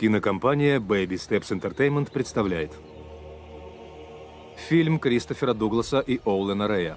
Кинокомпания Baby Steps Entertainment представляет Фильм Кристофера Дугласа и Оулена Рэя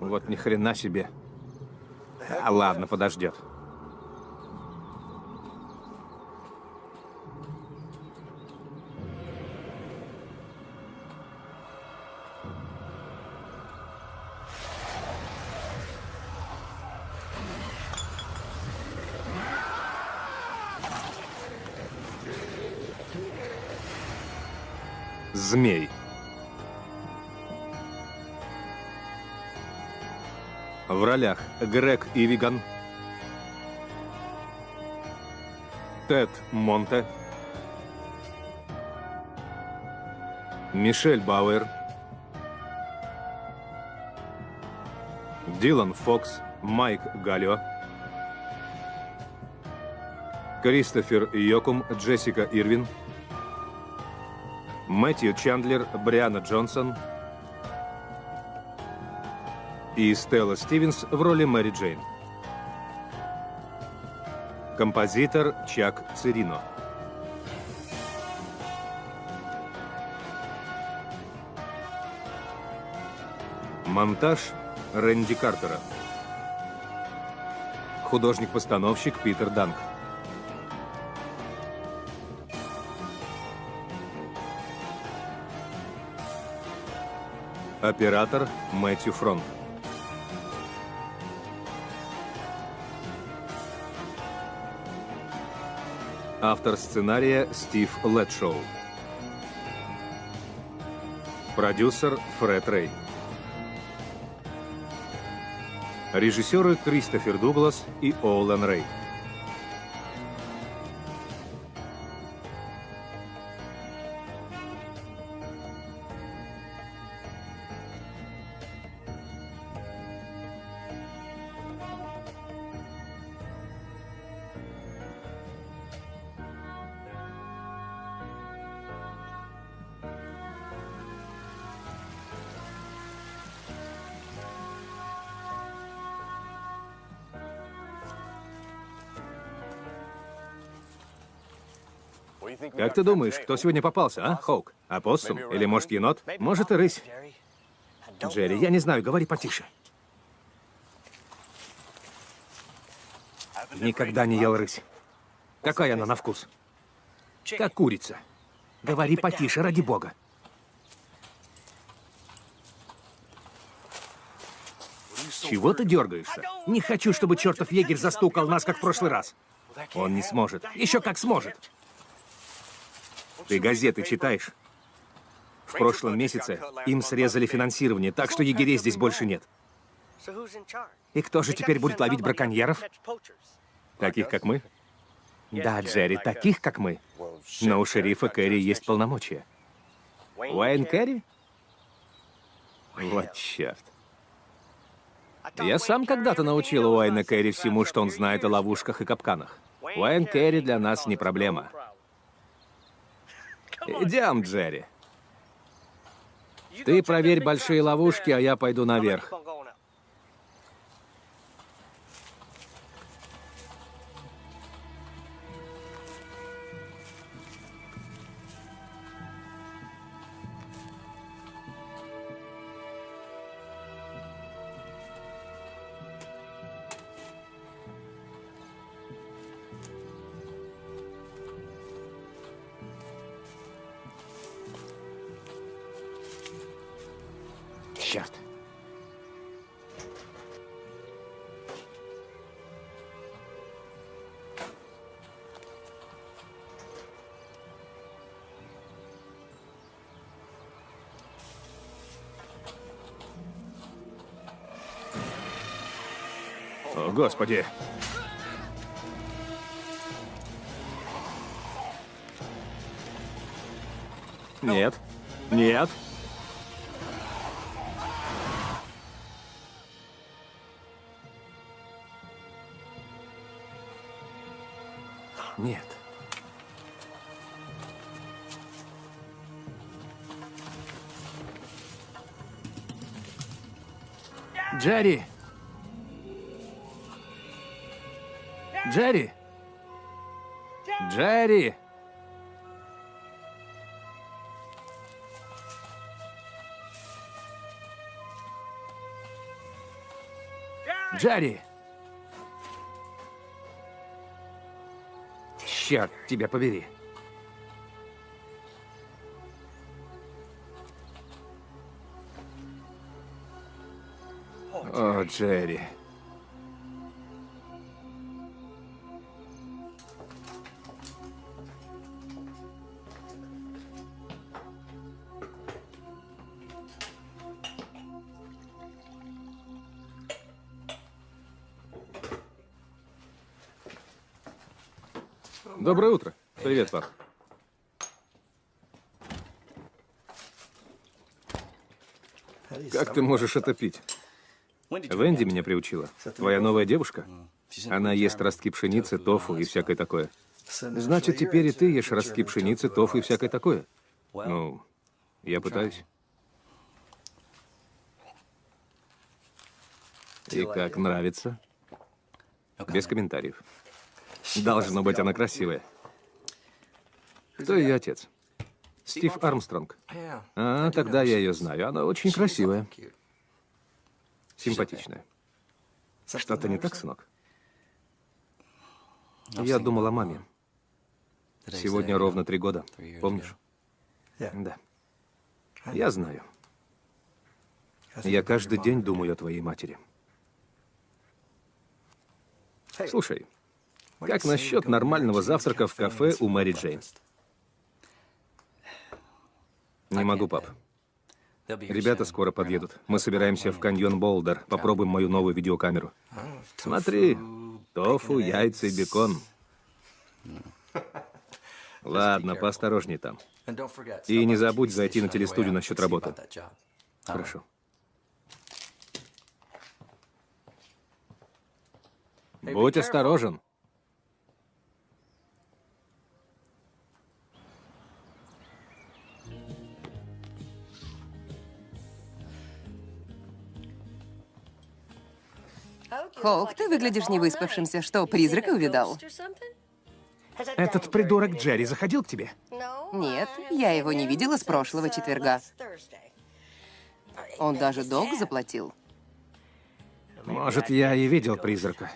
Вот ни хрена себе. А ладно, подождет. Ролях Грег Ивиган, Тед Монте, Мишель Бауэр, Дилан Фокс, Майк Галлио, Кристофер Йокум, Джессика Ирвин, Мэтью Чандлер, Бриана Джонсон – и Стелла Стивенс в роли Мэри Джейн. Композитор Чак Цирино. Монтаж Рэнди Картера. Художник-постановщик Питер Данк. Оператор Мэтью Фронт. Автор сценария Стив Летшоу. Продюсер Фред Рэй. Режиссеры Кристофер Дуглас и Оуэн Рэй. Как ты думаешь, кто сегодня попался, а, Хоук? Опоссум? Или, может, енот? Может, и рысь. Джерри, я не знаю, говори потише. Никогда не ел рысь. Какая она на вкус? Как курица. Говори потише, ради бога. Чего ты дергаешься? Не хочу, чтобы чертов егерь застукал нас, как в прошлый раз. Он не сможет. Еще как сможет. Ты газеты читаешь? В прошлом месяце им срезали финансирование, так что егерей здесь больше нет. И кто же теперь будет ловить браконьеров? Таких, как мы? Да, Джерри, таких, как мы. Но у шерифа Кэрри есть полномочия. Уэйн Кэрри? Вот черт. Я сам когда-то научил Уайна Кэрри всему, что он знает о ловушках и капканах. Уайн Кэрри для нас не проблема. Идем, Джерри. Ты проверь большие ловушки, а я пойду наверх. Господи. Нет. Нет. Нет. Джерри! Джерри! Джерри! Черт, тебя побери. О, Джерри. Доброе утро. Привет, пап. Как ты можешь это пить? Венди меня приучила. Твоя новая девушка? Она ест ростки пшеницы, тофу и всякое такое. Значит, теперь и ты ешь ростки пшеницы, тофу и всякое такое? Ну, я пытаюсь. И как нравится? Без комментариев. Должно быть, она красивая. Кто ее отец? Стив Армстронг. А, тогда я ее знаю. Она очень красивая. Симпатичная. Что-то не так, сынок? Я думал о маме. Сегодня ровно три года. Помнишь? Да. Я знаю. Я каждый день думаю о твоей матери. Слушай, как насчет нормального завтрака в кафе у Мэри Джейн? Не могу, пап. Ребята скоро подъедут. Мы собираемся в каньон Болдер. Попробуем мою новую видеокамеру. Смотри, тофу, яйца и бекон. Ладно, поосторожней там. И не забудь зайти на телестудию насчет работы. Хорошо. Будь осторожен. Хоук, ты выглядишь невыспавшимся. Что, призрака увидал? Этот придурок Джерри заходил к тебе? Нет, я его не видела с прошлого четверга. Он даже долг заплатил. Может, я и видел призрака.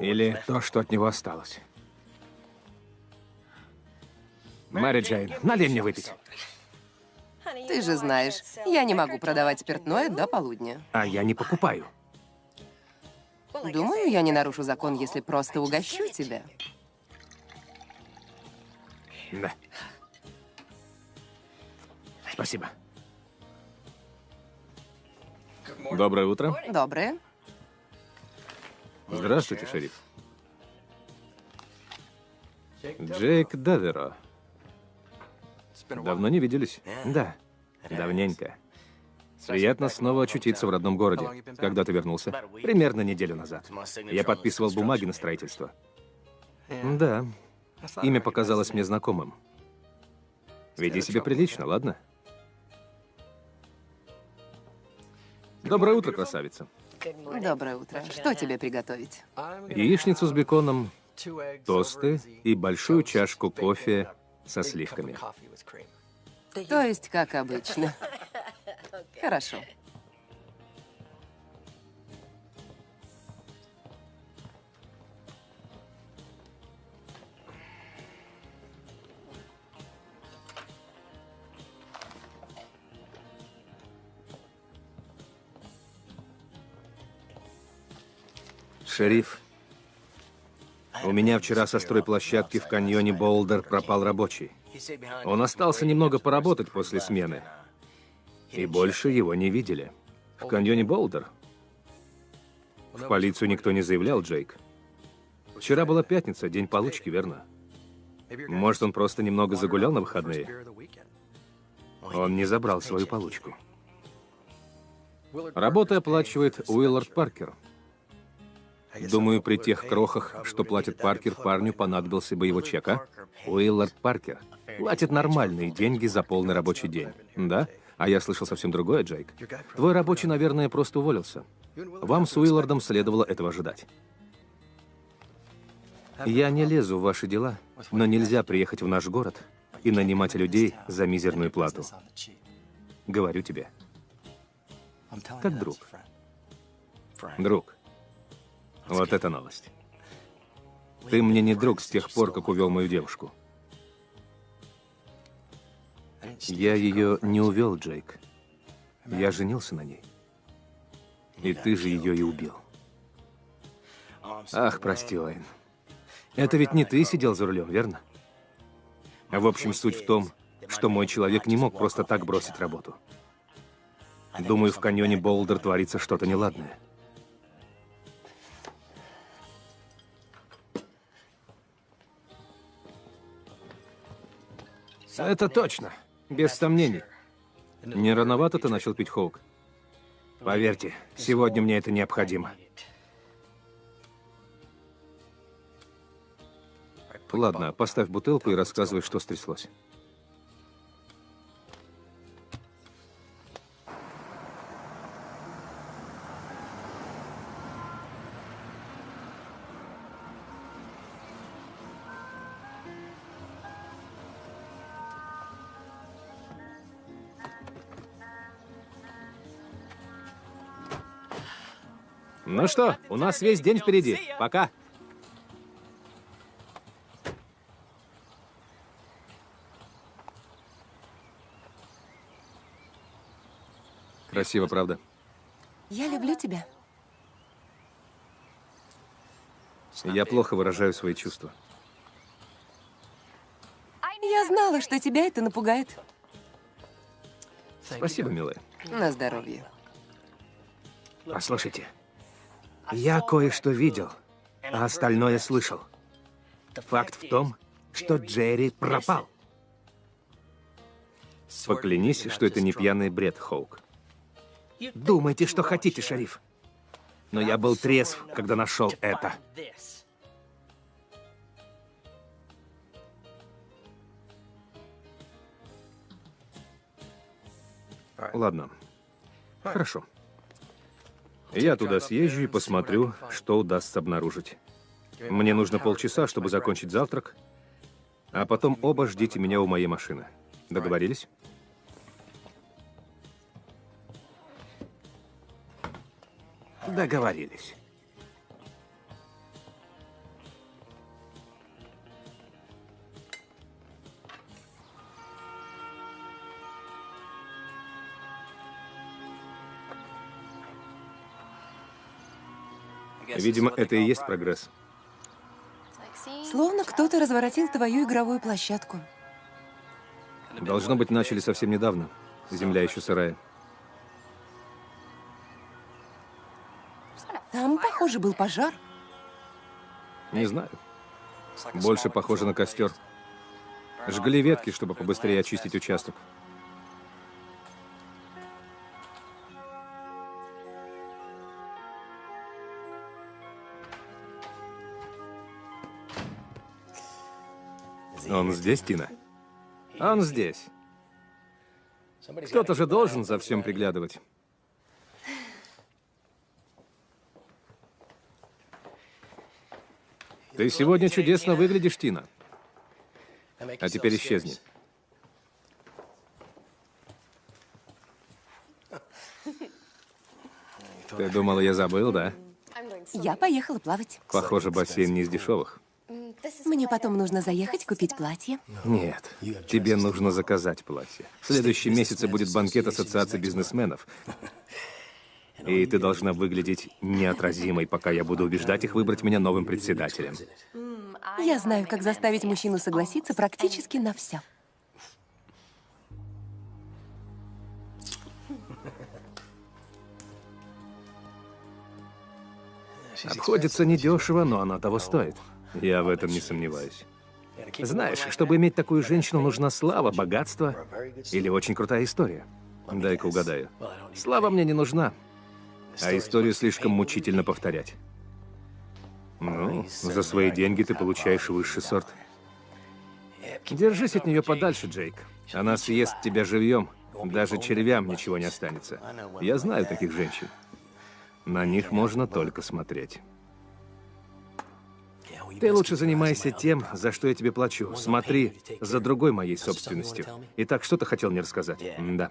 Или то, что от него осталось. Мэри Джейн, налей мне выпить. Ты же знаешь, я не могу продавать спиртное до полудня. А я не покупаю. Думаю, я не нарушу закон, если просто угощу тебя. Да. Спасибо. Доброе утро. Доброе. Здравствуйте, шериф. Джейк Даверо. Давно не виделись? Да, давненько. Приятно снова очутиться в родном городе. Когда ты вернулся? Примерно неделю назад. Я подписывал бумаги на строительство. Да. Имя показалось мне знакомым. Веди себя прилично, ладно? Доброе утро, красавица. Доброе утро. Что тебе приготовить? Яичницу с беконом, тосты и большую чашку кофе со сливками. То есть, как обычно. Хорошо. Шериф, у меня вчера со стройплощадки в каньоне Болдер пропал рабочий. Он остался немного поработать после смены. И больше его не видели. В каньоне Болдер? В полицию никто не заявлял, Джейк. Вчера была пятница, день получки, верно? Может, он просто немного загулял на выходные? Он не забрал свою получку. Работу оплачивает Уиллард Паркер. Думаю, при тех крохах, что платит Паркер, парню понадобился бы его чек, а? Уиллард Паркер платит нормальные деньги за полный рабочий день. Да? А я слышал совсем другое, Джейк. Твой рабочий, наверное, просто уволился. Вам с Уиллардом следовало этого ожидать. Я не лезу в ваши дела, но нельзя приехать в наш город и нанимать людей за мизерную плату. Говорю тебе. Как друг. Друг. Вот это новость. Ты мне не друг с тех пор, как увел мою девушку. Я ее не увел, Джейк. Я женился на ней. И ты же ее и убил. Ах, прости, Уэйн. Это ведь не ты сидел за рулем, верно? В общем, суть в том, что мой человек не мог просто так бросить работу. Думаю, в каньоне Болдер творится что-то неладное. Это точно. Без сомнений. Не рановато ты начал пить Хоук? Поверьте, сегодня мне это необходимо. Ладно, поставь бутылку и рассказывай, что стряслось. Ну что, у нас весь день впереди. Пока. Красиво, правда? Я люблю тебя. Я плохо выражаю свои чувства. Я знала, что тебя это напугает. Спасибо, милая. На здоровье. Послушайте, я кое-что видел, а остальное слышал. Факт в том, что Джерри пропал. Поклянись, что это не пьяный бред, Хоук. Думайте, что хотите, шериф. Но я был трезв, когда нашел это. Ладно. Хорошо. Я туда съезжу и посмотрю, что удастся обнаружить. Мне нужно полчаса, чтобы закончить завтрак, а потом оба ждите меня у моей машины. Договорились? Договорились. Видимо, это и есть прогресс. Словно кто-то разворотил твою игровую площадку. Должно быть, начали совсем недавно. Земля еще сырая. Там, похоже, был пожар. Не знаю. Больше похоже на костер. Жгли ветки, чтобы побыстрее очистить участок. Он здесь, Тина? Он здесь. Кто-то же должен за всем приглядывать. Ты сегодня чудесно выглядишь, Тина. А теперь исчезни. Ты думала, я забыл, да? Я поехала плавать. Похоже, бассейн не из дешевых. Мне потом нужно заехать купить платье. Нет, тебе нужно заказать платье. В следующем месяце будет банкет Ассоциации бизнесменов. И ты должна выглядеть неотразимой, пока я буду убеждать их выбрать меня новым председателем. Я знаю, как заставить мужчину согласиться практически на все. Обходится недешево, но оно того стоит. Я в этом не сомневаюсь. Знаешь, чтобы иметь такую женщину, нужна слава, богатство или очень крутая история. Дай-ка угадаю. Слава мне не нужна, а историю слишком мучительно повторять. Ну, за свои деньги ты получаешь высший сорт. Держись от нее подальше, Джейк. Она съест тебя живьем. Даже червям ничего не останется. Я знаю таких женщин. На них можно только смотреть. Ты лучше занимайся тем, за что я тебе плачу. Смотри за другой моей собственностью. Итак, что ты хотел мне рассказать? Да.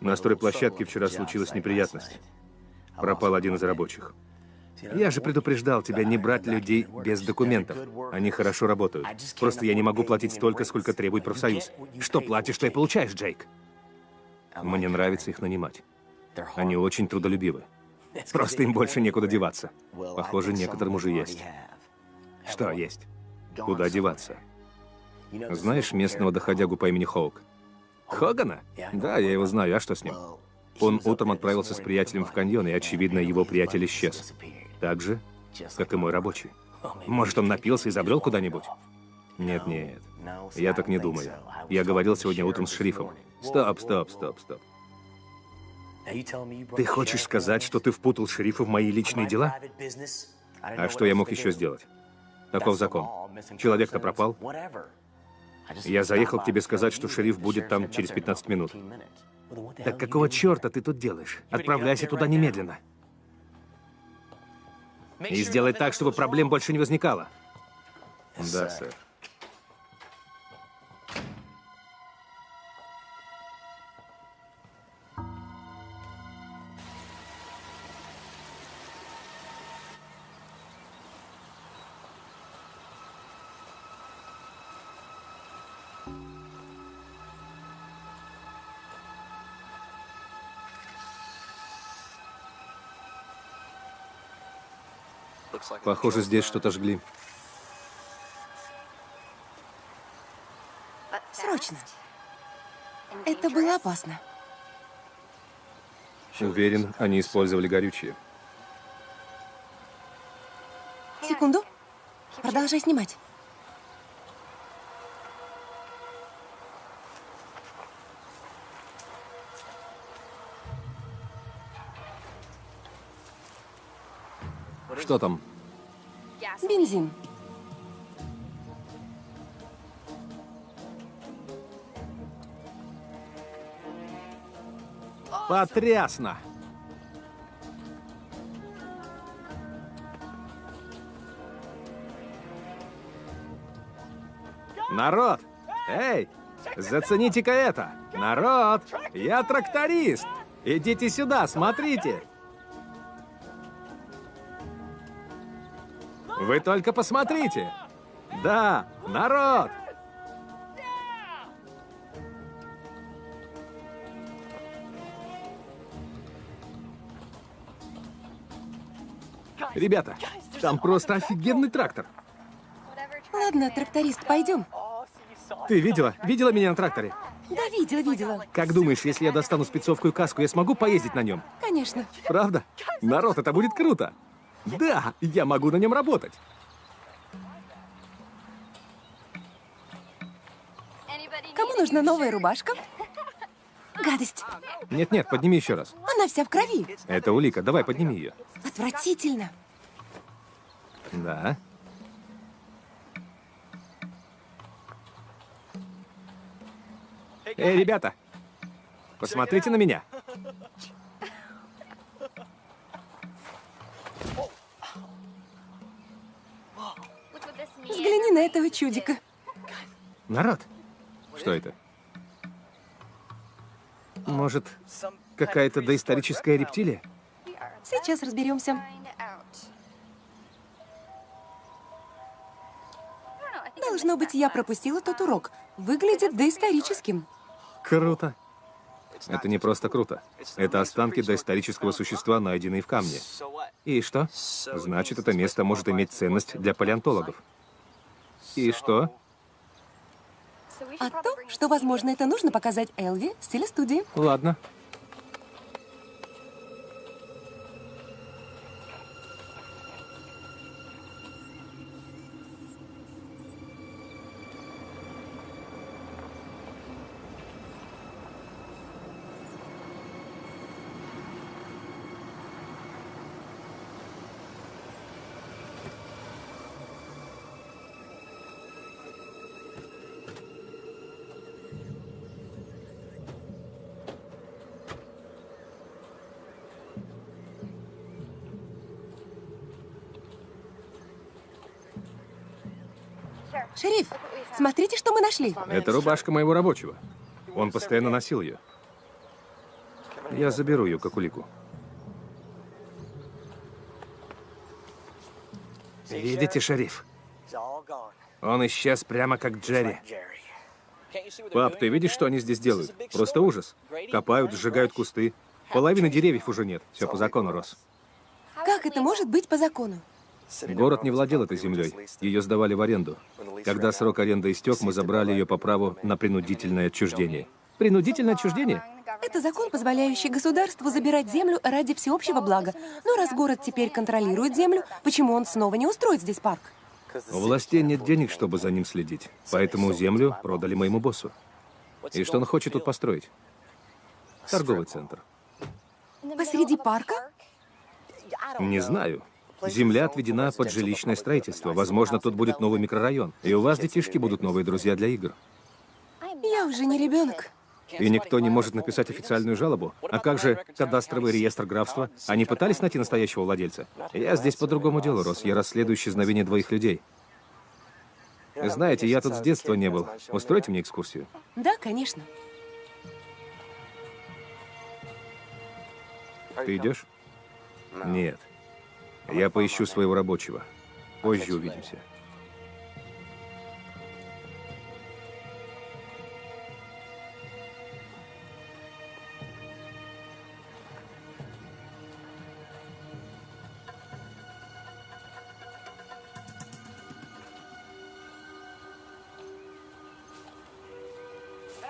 На стройплощадке вчера случилась неприятность. Пропал один из рабочих. Я же предупреждал тебя не брать людей без документов. Они хорошо работают. Просто я не могу платить столько, сколько требует профсоюз. Что платишь, то и получаешь, Джейк. Мне нравится их нанимать. Они очень трудолюбивы. Просто им больше некуда деваться. Похоже, некоторым уже есть. Что есть? Куда деваться? Знаешь местного доходягу по имени Хоук? Хогана? Да, я его знаю. А что с ним? Он утром отправился с приятелем в каньон, и, очевидно, его приятель исчез. Так же, как и мой рабочий. Может, он напился и забрел куда-нибудь? Нет, нет. Я так не думаю. Я говорил сегодня утром с шерифом. Стоп, стоп, стоп, стоп. Ты хочешь сказать, что ты впутал шерифа в мои личные дела? А что я мог еще сделать? Таков закон. Человек-то пропал. Я заехал к тебе сказать, что шериф будет там через 15 минут. Так какого черта ты тут делаешь? Отправляйся туда немедленно. И сделай так, чтобы проблем больше не возникало. Да, сэр. Похоже, здесь что-то жгли. Срочно. Это было опасно. Уверен, они использовали горючее. Секунду. Продолжай снимать. Что там? Бензин. Потрясно! Народ! Эй! Зацените-ка это! Народ! Я тракторист! Идите сюда, смотрите! Вы только посмотрите! Да, народ! Ребята, там просто офигенный трактор. Ладно, тракторист, пойдем. Ты видела? Видела меня на тракторе? Да, видела, видела. Как думаешь, если я достану спецовку и каску, я смогу поездить на нем? Конечно. Правда? Народ, это будет круто. Да, я могу на нем работать. Кому нужна новая рубашка? Гадость. Нет-нет, подними еще раз. Она вся в крови. Это улика, давай подними ее. Отвратительно. Да. Эй, ребята, посмотрите на меня. Взгляни на этого чудика. Народ, что это? Может, какая-то доисторическая рептилия? Сейчас разберемся. Должно быть, я пропустила тот урок. Выглядит доисторическим. Круто. Это не просто круто. Это останки доисторического существа, найденные в камне. И что? Значит, это место может иметь ценность для палеонтологов. И что? А то, что, возможно, это нужно показать Элви в стиле студии. Ладно. Шериф, смотрите, что мы нашли. Это рубашка моего рабочего. Он постоянно носил ее. Я заберу ее, как улику. Видите, шериф? Он исчез прямо как Джерри. Пап, ты видишь, что они здесь делают? Просто ужас. Копают, сжигают кусты. Половины деревьев уже нет. Все по закону, Рос. Как это может быть по закону? Город не владел этой землей. Ее сдавали в аренду. Когда срок аренды истек, мы забрали ее по праву на принудительное отчуждение. Принудительное отчуждение? Это закон, позволяющий государству забирать землю ради всеобщего блага. Но раз город теперь контролирует землю, почему он снова не устроит здесь парк? У властей нет денег, чтобы за ним следить. Поэтому землю продали моему боссу. И что он хочет тут построить? Торговый центр. Посреди парка? Не знаю. Земля отведена под жилищное строительство. Возможно, тут будет новый микрорайон. И у вас, детишки, будут новые друзья для игр. Я уже не ребенок. И никто не может написать официальную жалобу. А как же кадастровый реестр графства? Они пытались найти настоящего владельца? Я здесь по другому делу, Рос. Я расследую исчезновение двоих людей. Знаете, я тут с детства не был. Устройте мне экскурсию. Да, конечно. Ты идешь? Нет. Я поищу своего рабочего. Позже увидимся.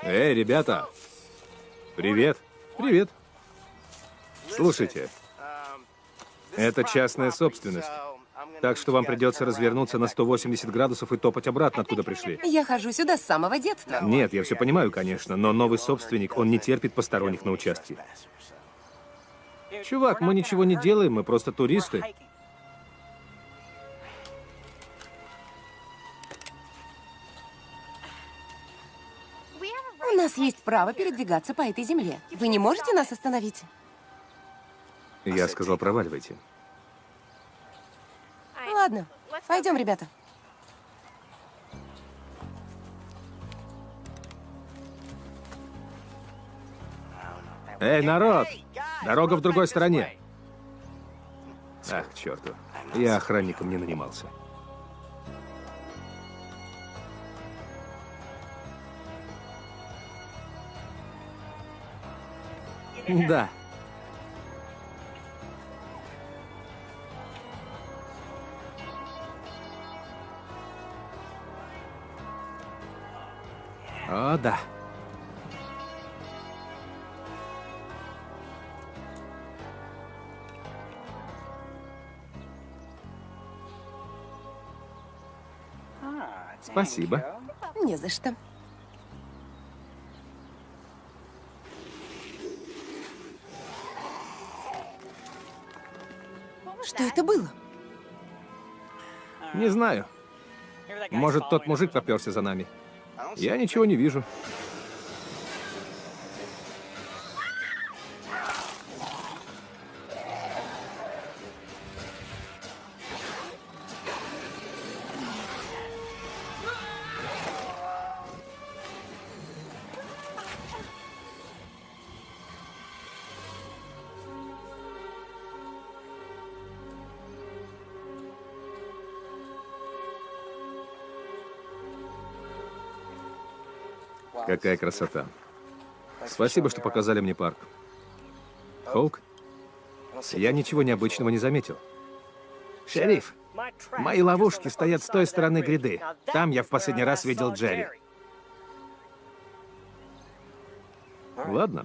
Эй, ребята! Привет! Привет! Слушайте, это частная собственность. Так что вам придется развернуться на 180 градусов и топать обратно, откуда пришли. Я хожу сюда с самого детства. Нет, я все понимаю, конечно, но новый собственник, он не терпит посторонних на участке. Чувак, мы ничего не делаем, мы просто туристы. У нас есть право передвигаться по этой земле. Вы не можете нас остановить? Я сказал, проваливайте. Ладно, пойдем, ребята. Эй, народ! Дорога в другой стороне. Ах, к черту. Я охранником не нанимался. Да. О, да. Спасибо. Не за что. Что это было? Не знаю. Может, тот мужик поперся за нами. Я ничего не вижу. Какая красота. Спасибо, что показали мне парк. Хоук, я ничего необычного не заметил. Шериф, мои ловушки стоят с той стороны гряды. Там я в последний раз видел Джерри. Ладно.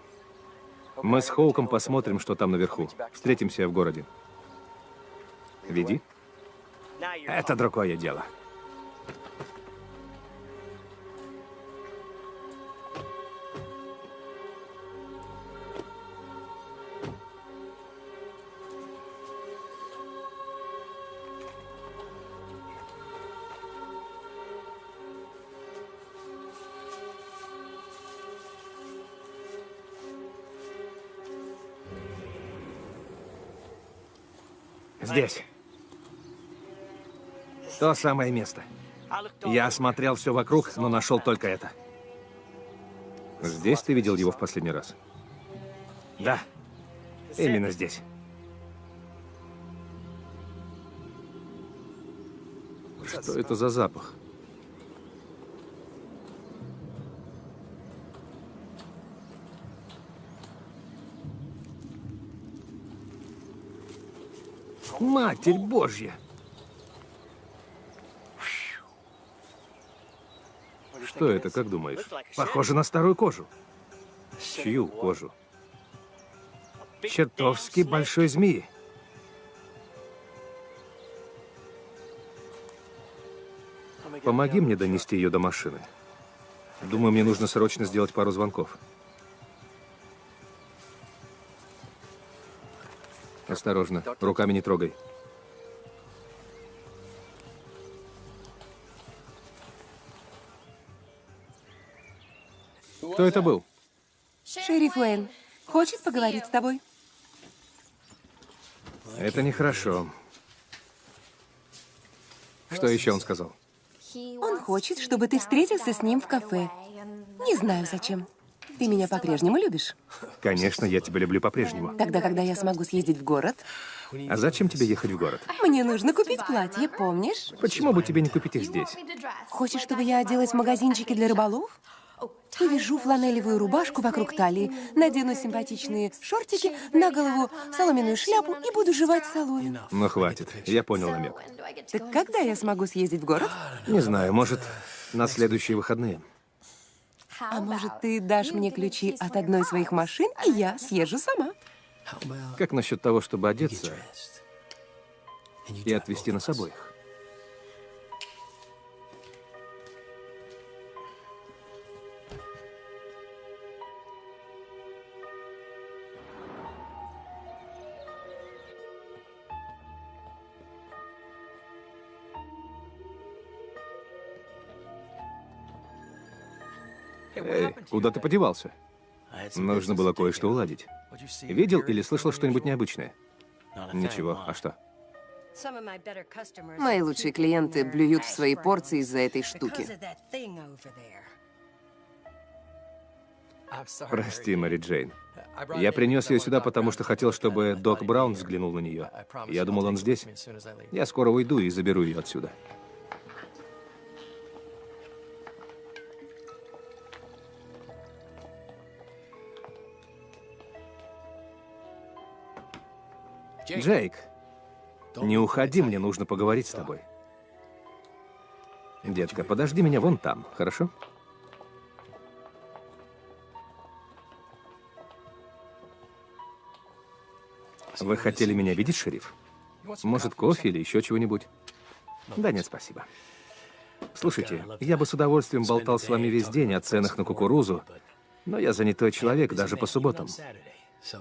Мы с Хоуком посмотрим, что там наверху. Встретимся в городе. Веди. Это другое дело. То самое место. Я осмотрел все вокруг, но нашел только это. Здесь ты видел его в последний раз? Да. Именно здесь. Что это за запах? Матерь Божья! Что это, как думаешь? Похоже на старую кожу. Чью кожу? Чертовски большой змеи. Помоги мне донести ее до машины. Думаю, мне нужно срочно сделать пару звонков. Осторожно, руками не трогай. Кто это был? Шериф Уэйн хочет поговорить с тобой. Это нехорошо. Что еще он сказал? Он хочет, чтобы ты встретился с ним в кафе. Не знаю зачем. Ты меня по-прежнему любишь? Конечно, я тебя люблю по-прежнему. Тогда, когда я смогу съездить в город, А зачем тебе ехать в город? мне нужно купить платье, помнишь? Почему бы тебе не купить их здесь? Хочешь, чтобы я оделась в магазинчике для рыболов? Повяжу фланелевую рубашку вокруг талии, надену симпатичные шортики, на голову соломенную шляпу и буду жевать соломину. Ну, хватит. Я понял намек. Так когда я смогу съездить в город? Не знаю, может, на следующие выходные. А может, ты дашь мне ключи от одной из своих машин, и я съезжу сама? Как насчет того, чтобы одеться и отвезти нас обоих? Куда ты подевался? Нужно было кое-что уладить. Видел или слышал что-нибудь необычное? Ничего. А что? Мои лучшие клиенты блюют в свои порции из-за этой штуки. Прости, Мэри Джейн. Я принес ее сюда, потому что хотел, чтобы Док Браун взглянул на нее. Я думал, он здесь. Я скоро уйду и заберу ее отсюда. Джейк, не уходи, мне нужно поговорить с тобой. Детка, подожди меня вон там, хорошо? Вы хотели меня видеть, шериф? Может, кофе или еще чего-нибудь? Да нет, спасибо. Слушайте, я бы с удовольствием болтал с вами весь день о ценах на кукурузу, но я занятой человек даже по субботам.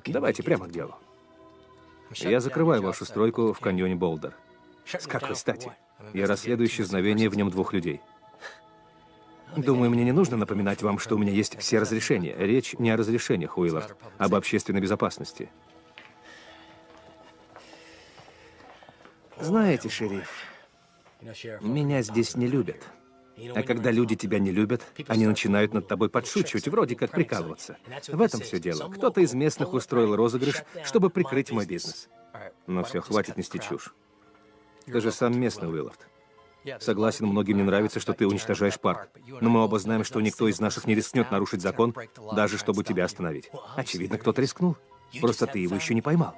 Давайте прямо к делу. Я закрываю вашу стройку в каньоне Болдер. С какой стати? Я расследую исчезновение в нем двух людей. Думаю, мне не нужно напоминать вам, что у меня есть все разрешения. Речь не о разрешениях, Уиллард, об общественной безопасности. Знаете, шериф, меня здесь не любят. А когда люди тебя не любят, они начинают над тобой подшучивать, вроде как прикалываться. В этом все дело. Кто-то из местных устроил розыгрыш, чтобы прикрыть мой бизнес. Но все, хватит нести чушь. Ты же сам местный, Уиллард. Согласен, многим не нравится, что ты уничтожаешь парк. Но мы оба знаем, что никто из наших не рискнет нарушить закон, даже чтобы тебя остановить. Очевидно, кто-то рискнул. Просто ты его еще не поймал.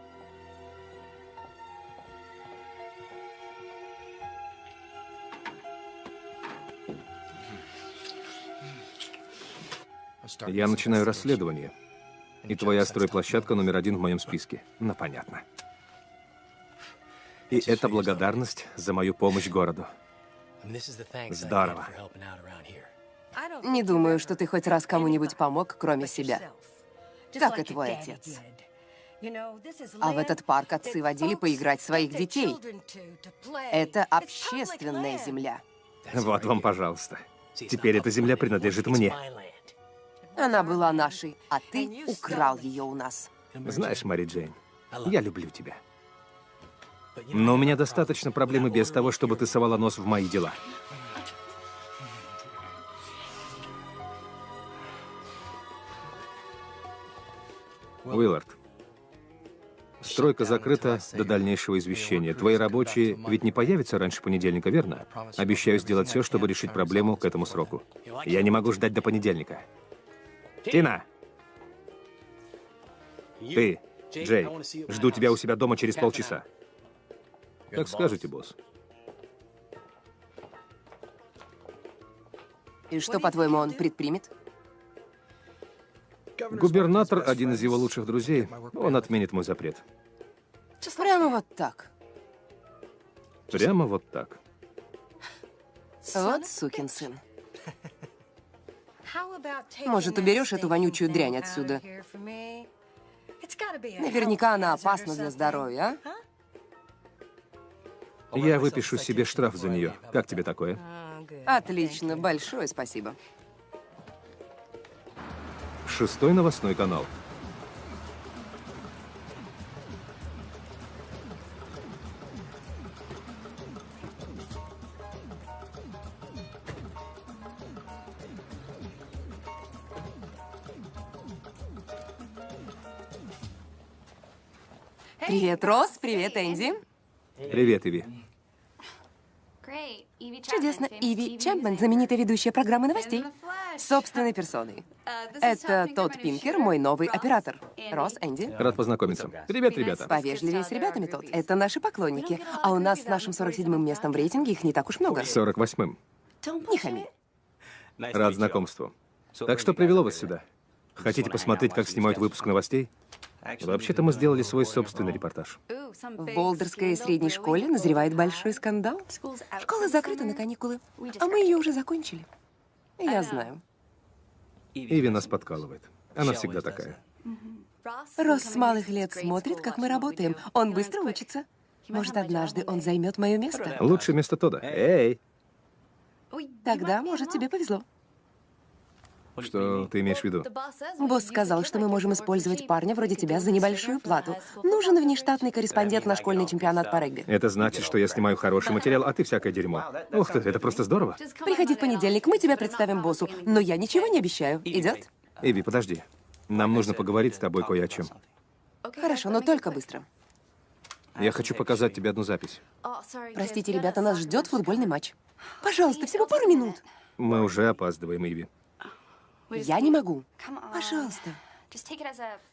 Я начинаю расследование. И твоя стройплощадка номер один в моем списке. Ну, понятно. И это благодарность за мою помощь городу. Здорово. Не думаю, что ты хоть раз кому-нибудь помог, кроме себя. Как и твой отец. А в этот парк отцы водили поиграть своих детей. Это общественная земля. Вот вам, пожалуйста. Теперь эта земля принадлежит мне. Она была нашей, а ты украл ее у нас. Знаешь, Мари Джейн, я люблю тебя. Но у меня достаточно проблем и без того, чтобы ты совала нос в мои дела. Уиллард, стройка закрыта до дальнейшего извещения. Твои рабочие ведь не появятся раньше понедельника, верно? Обещаю сделать все, чтобы решить проблему к этому сроку. Я не могу ждать до понедельника. Тина! Ты, Джей, жду тебя у себя дома через полчаса. Как скажете, босс. И что, по-твоему, он предпримет? Губернатор, один из его лучших друзей, он отменит мой запрет. Прямо вот так. Прямо вот так. Вот сукин сын. Может, уберешь эту вонючую дрянь отсюда? Наверняка она опасна для здоровья, а? Я выпишу себе штраф за нее. Как тебе такое? Отлично, большое спасибо. Шестой новостной канал. Привет, Рос, привет, Энди. Привет, Иви. Чудесно, Иви Чемпмен, знаменитая ведущая программы новостей. Собственной персоной. Это Тодд Пинкер, мой новый оператор. Рос, Энди. Рад познакомиться. Привет, ребята. Повежливее с ребятами, Тодд. Это наши поклонники. А у нас с нашим 47-м местом в рейтинге их не так уж много. 48-м. Не хами. Рад знакомству. Так что привело вас сюда? Хотите посмотреть, как снимают выпуск новостей? Вообще-то мы сделали свой собственный репортаж. В Болдерской средней школе назревает большой скандал. Школа закрыта на каникулы, а мы ее уже закончили. Я знаю. Иви нас подкалывает. Она всегда такая. Рос с малых лет смотрит, как мы работаем. Он быстро учится. Может, однажды он займет мое место. Лучшее место Тода. Эй! Тогда, может, тебе повезло. Что ты имеешь в виду? Босс сказал, что мы можем использовать парня вроде тебя за небольшую плату. Нужен внештатный корреспондент на школьный чемпионат по регби. Это значит, что я снимаю хороший материал, а ты всякое дерьмо. Ух ты, это просто здорово. Приходи в понедельник, мы тебя представим боссу. Но я ничего не обещаю. Идет? Эви, подожди. Нам нужно поговорить с тобой кое о чем. Хорошо, но только быстро. Я хочу показать тебе одну запись. Простите, ребята, нас ждет футбольный матч. Пожалуйста, всего пару минут. Мы уже опаздываем, Иви. Я не могу. Пожалуйста.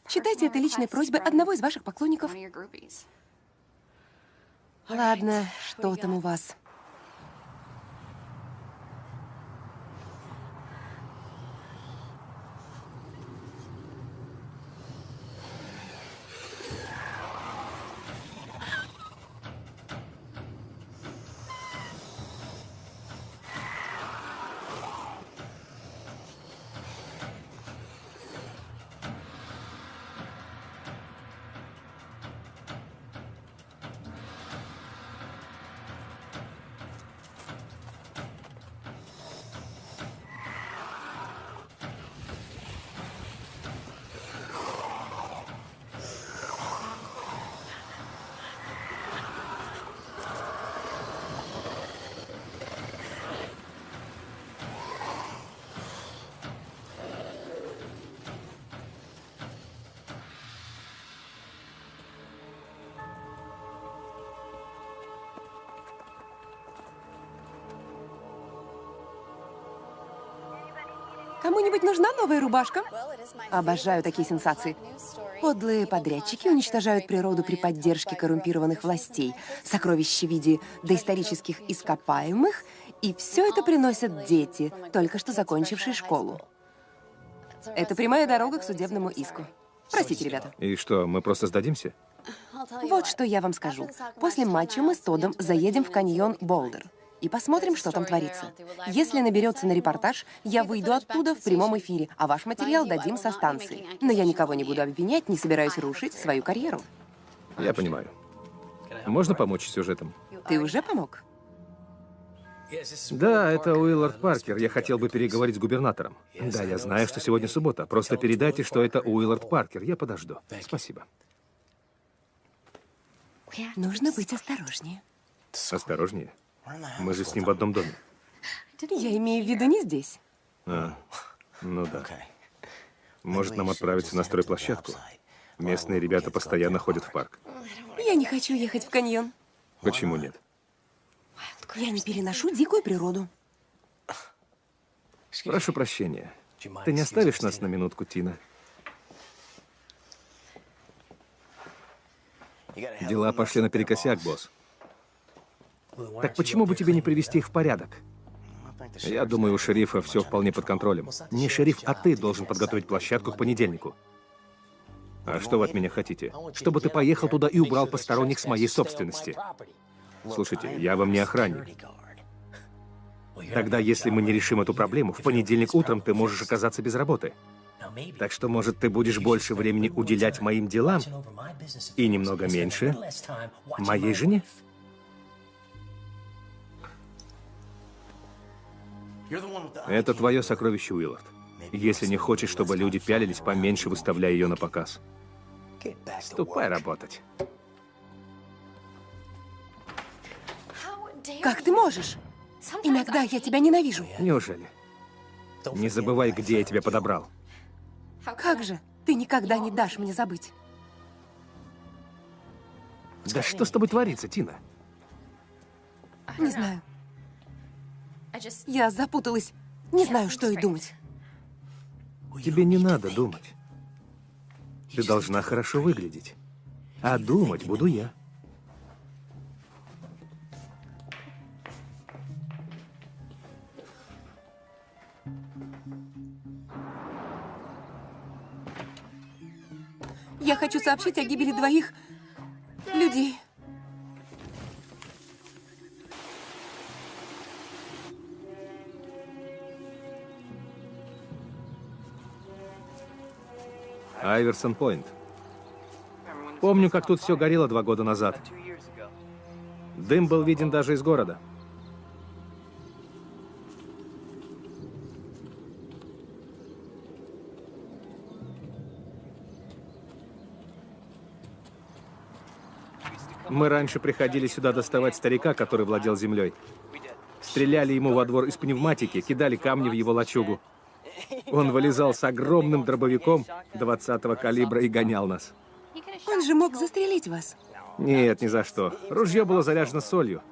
Считайте это личной просьбой одного из ваших поклонников. Ладно, что там у вас? Кому-нибудь нужна новая рубашка? Обожаю такие сенсации. Подлые подрядчики уничтожают природу при поддержке коррумпированных властей, сокровища в виде доисторических ископаемых, и все это приносят дети, только что закончившие школу. Это прямая дорога к судебному иску. Простите, ребята. И что, мы просто сдадимся? Вот что я вам скажу. После матча мы с Тодом заедем в каньон Болдер и посмотрим, что там творится. Если наберется на репортаж, я выйду оттуда в прямом эфире, а ваш материал дадим со станции. Но я никого не буду обвинять, не собираюсь рушить свою карьеру. Я понимаю. Можно помочь с сюжетом? Ты уже помог? Да, это Уиллард Паркер. Я хотел бы переговорить с губернатором. Да, я знаю, что сегодня суббота. Просто передайте, что это Уиллард Паркер. Я подожду. Спасибо. Нужно быть осторожнее. Осторожнее. Мы же с ним в одном доме. Я имею в виду не здесь. А, ну да. Может, нам отправиться на стройплощадку? Местные ребята постоянно ходят в парк. Я не хочу ехать в каньон. Почему нет? Я не переношу дикую природу. Прошу прощения. Ты не оставишь нас на минутку, Тина? Дела пошли наперекосяк, босс. Так почему бы тебе не привести их в порядок? Я думаю, у шерифа все вполне под контролем. Не шериф, а ты должен подготовить площадку к понедельнику. А что вы от меня хотите? Чтобы ты поехал туда и убрал посторонних с моей собственности. Слушайте, я вам не охранник. Тогда, если мы не решим эту проблему, в понедельник утром ты можешь оказаться без работы. Так что, может, ты будешь больше времени уделять моим делам и немного меньше моей жене? Это твое сокровище, Уиллард. Если не хочешь, чтобы люди пялились, поменьше выставляй ее на показ. Ступай работать. Как ты можешь? Иногда я тебя ненавижу. Неужели? Не забывай, где я тебя подобрал. Как же? Ты никогда не дашь мне забыть. Да что с тобой творится, Тина? Не знаю. Я запуталась. Не знаю, что и думать. Тебе не надо думать. Ты должна хорошо выглядеть. А думать буду я. Я хочу сообщить о гибели двоих людей. Айверсон Пойнт. Помню, как тут все горело два года назад. Дым был виден даже из города. Мы раньше приходили сюда доставать старика, который владел землей. Стреляли ему во двор из пневматики, кидали камни в его лачугу. Он вылезал с огромным дробовиком 20-го калибра и гонял нас. Он же мог застрелить вас. Нет, ни за что. Ружье было заряжено солью.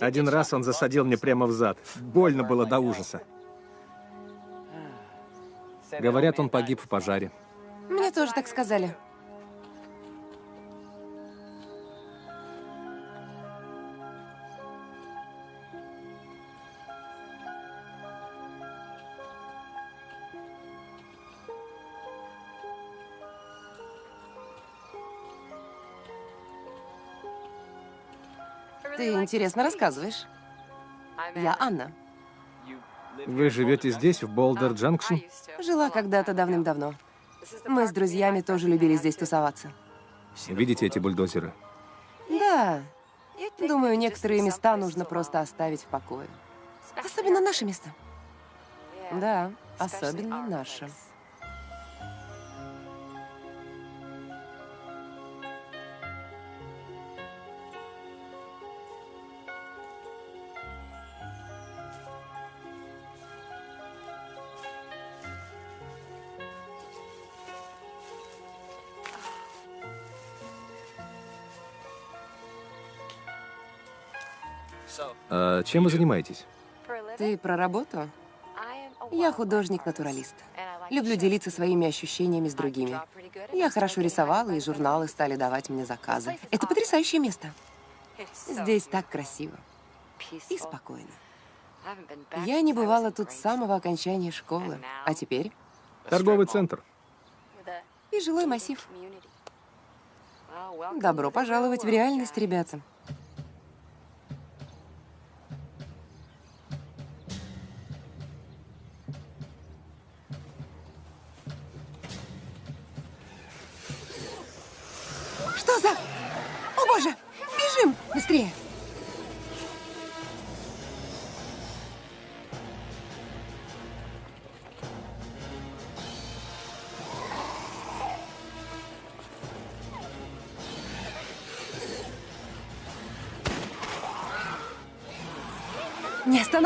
Один раз он засадил мне прямо в зад. Больно было до ужаса. Говорят, он погиб в пожаре. Мне тоже так сказали. Интересно рассказываешь. Я Анна. Вы живете здесь, в Болдер-Джанкшн? Жила когда-то давным-давно. Мы с друзьями тоже любили здесь тусоваться. Видите эти бульдозеры? Да. Думаю, некоторые места нужно просто оставить в покое. Особенно наши места. Да, особенно наши. А чем вы занимаетесь? Ты про работу? Я художник-натуралист. Люблю делиться своими ощущениями с другими. Я хорошо рисовала, и журналы стали давать мне заказы. Это потрясающее место. Здесь так красиво и спокойно. Я не бывала тут с самого окончания школы. А теперь Торговый центр. и жилой массив. Добро пожаловать в реальность, ребята.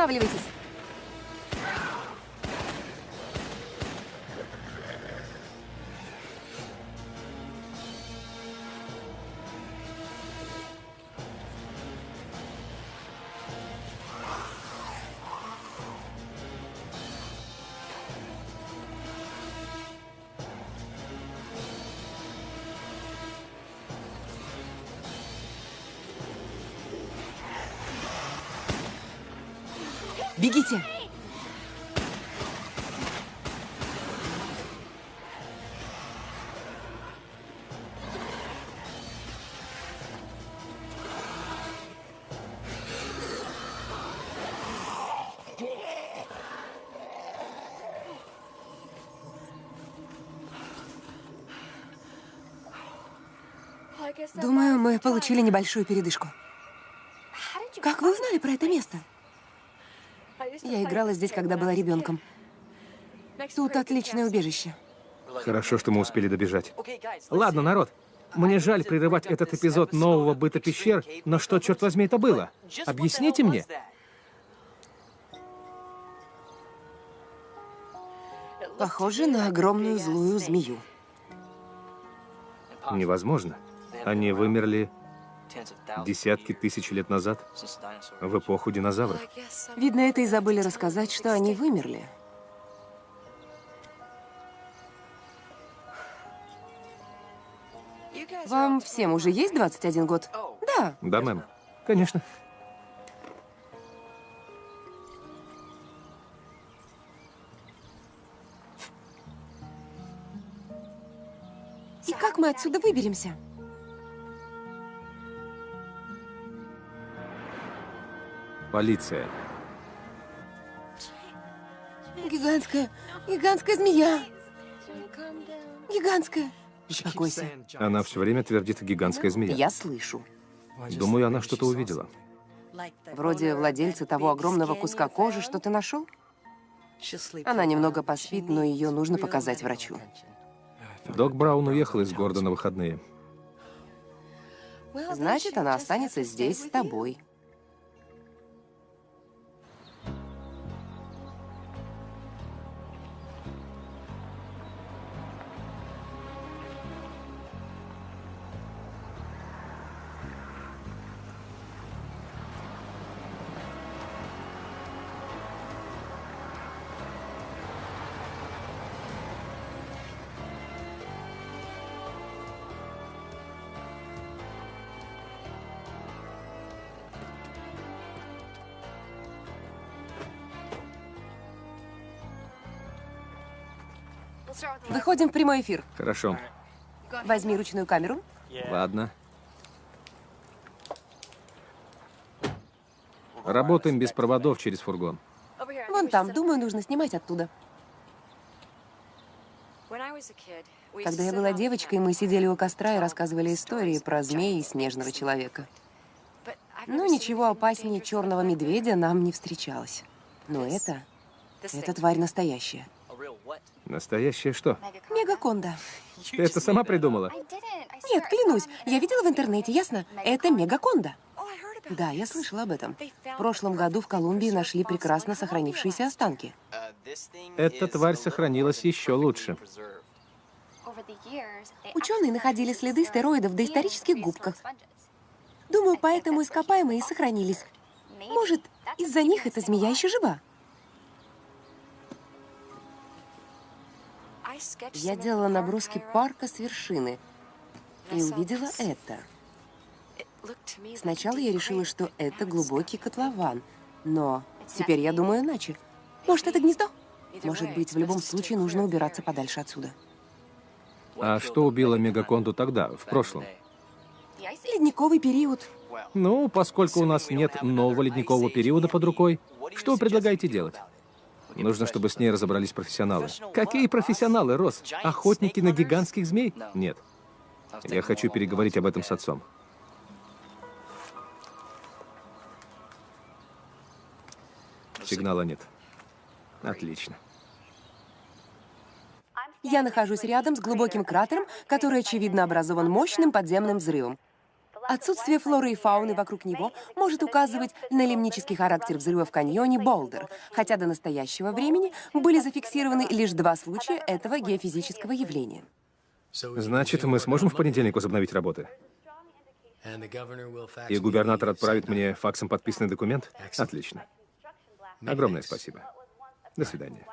Не мы получили небольшую передышку. Как вы узнали про это место? Я играла здесь, когда была ребенком. Тут отличное убежище. Хорошо, что мы успели добежать. Ладно, народ. Мне жаль прерывать этот эпизод нового быта пещер, но что, черт возьми, это было? Объясните мне. Похоже на огромную злую змею. Невозможно. Они вымерли десятки тысяч лет назад, в эпоху динозавров. Видно, это и забыли рассказать, что они вымерли. Вам всем уже есть 21 год? Да. Да, мэм. Конечно. И как мы отсюда выберемся? Полиция. Гигантская, гигантская змея. Гигантская. Успокойся. Она все время твердит гигантская змея. Я слышу. Думаю, она что-то увидела. Вроде владельца того огромного куска кожи, что ты нашел? Она немного поспит, но ее нужно показать врачу. Док Браун уехал из города на выходные. Значит, она останется здесь с тобой. Выходим в прямой эфир. Хорошо. Возьми ручную камеру. Ладно. Работаем без проводов через фургон. Вон там, думаю, нужно снимать оттуда. Когда я была девочкой, мы сидели у костра и рассказывали истории про змеи и снежного человека. Но ничего опаснее черного медведя нам не встречалось. Но это... Эта тварь настоящая. Настоящее что? Мегаконда. Ты это сама придумала? Нет, клянусь, я видела в интернете, ясно? Это мегаконда. Да, я слышала об этом. В прошлом году в Колумбии нашли прекрасно сохранившиеся останки. Эта тварь сохранилась еще лучше. Ученые находили следы стероидов в доисторических губках. Думаю, поэтому ископаемые сохранились. Может, из-за них эта змея еще жива? Я делала наброски парка с вершины и увидела это. Сначала я решила, что это глубокий котлован, но теперь я думаю иначе. Может, это гнездо? Может быть, в любом случае нужно убираться подальше отсюда. А что убило Мегаконду тогда, в прошлом? Ледниковый период. Ну, поскольку у нас нет нового ледникового периода под рукой, что вы предлагаете делать? Нужно, чтобы с ней разобрались профессионалы. Какие профессионалы, Рос? Охотники на гигантских змей? Нет. Я хочу переговорить об этом с отцом. Сигнала нет. Отлично. Я нахожусь рядом с глубоким кратером, который, очевидно, образован мощным подземным взрывом. Отсутствие флоры и фауны вокруг него может указывать на лимнический характер взрыва в каньоне Болдер, хотя до настоящего времени были зафиксированы лишь два случая этого геофизического явления. Значит, мы сможем в понедельник возобновить работы? И губернатор отправит мне факсом подписанный документ? Отлично. Огромное спасибо. До свидания.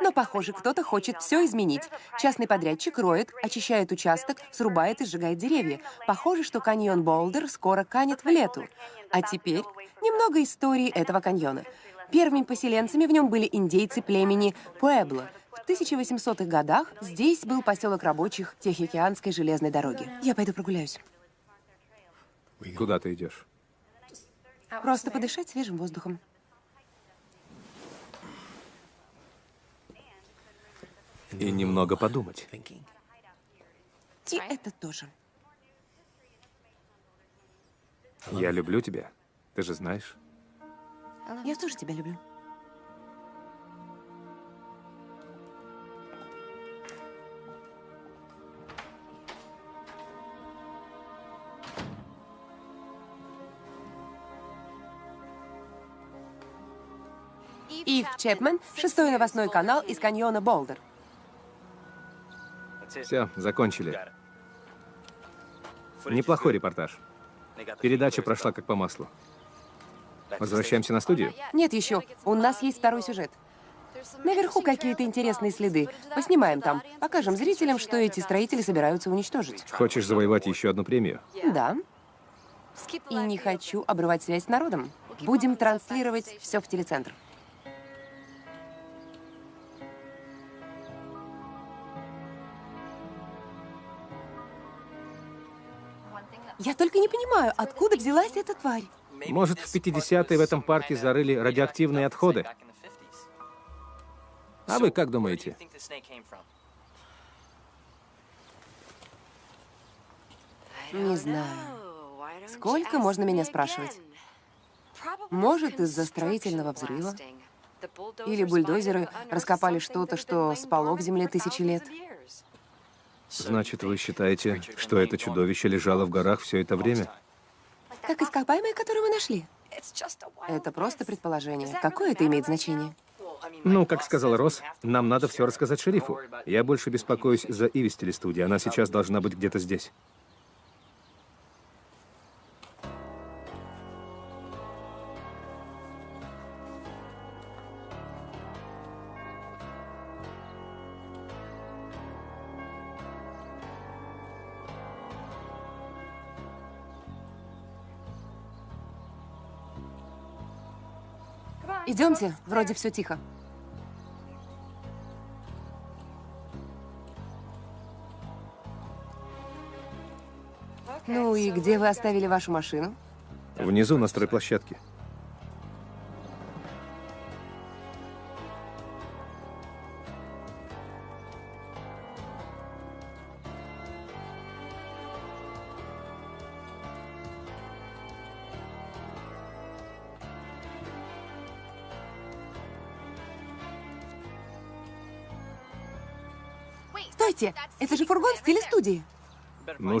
Но, похоже, кто-то хочет все изменить. Частный подрядчик роет, очищает участок, срубает и сжигает деревья. Похоже, что каньон Болдер скоро канет в лету. А теперь немного истории этого каньона. Первыми поселенцами в нем были индейцы племени Пуэбло. В 1800-х годах здесь был поселок рабочих Тихоокеанской железной дороги. Я пойду прогуляюсь. Куда ты идешь? Просто подышать свежим воздухом. И немного подумать. И это тоже. Я люблю тебя. Ты же знаешь. Я тоже тебя люблю. Ив Чепмен, шестой новостной канал из каньона Болдер. Все, закончили. Неплохой репортаж. Передача прошла как по маслу. Возвращаемся на студию? Нет еще. У нас есть второй сюжет. Наверху какие-то интересные следы. Поснимаем там. Покажем зрителям, что эти строители собираются уничтожить. Хочешь завоевать еще одну премию? Да. И не хочу обрывать связь с народом. Будем транслировать все в телецентр. Я только не понимаю, откуда взялась эта тварь. Может, в 50-е в этом парке зарыли радиоактивные отходы? А вы как думаете? Не знаю. Сколько можно меня спрашивать? Может, из-за строительного взрыва? Или бульдозеры раскопали что-то, что спало в земле тысячи лет? Значит, вы считаете, что это чудовище лежало в горах все это время? Как ископаемое, которое мы нашли. Это просто предположение. Какое это имеет значение? Ну, как сказал Росс, нам надо все рассказать шерифу. Я больше беспокоюсь за Иви студии. Она сейчас должна быть где-то здесь. Идемте, вроде все тихо. Ну и где вы оставили вашу машину? Внизу на стройплощадке.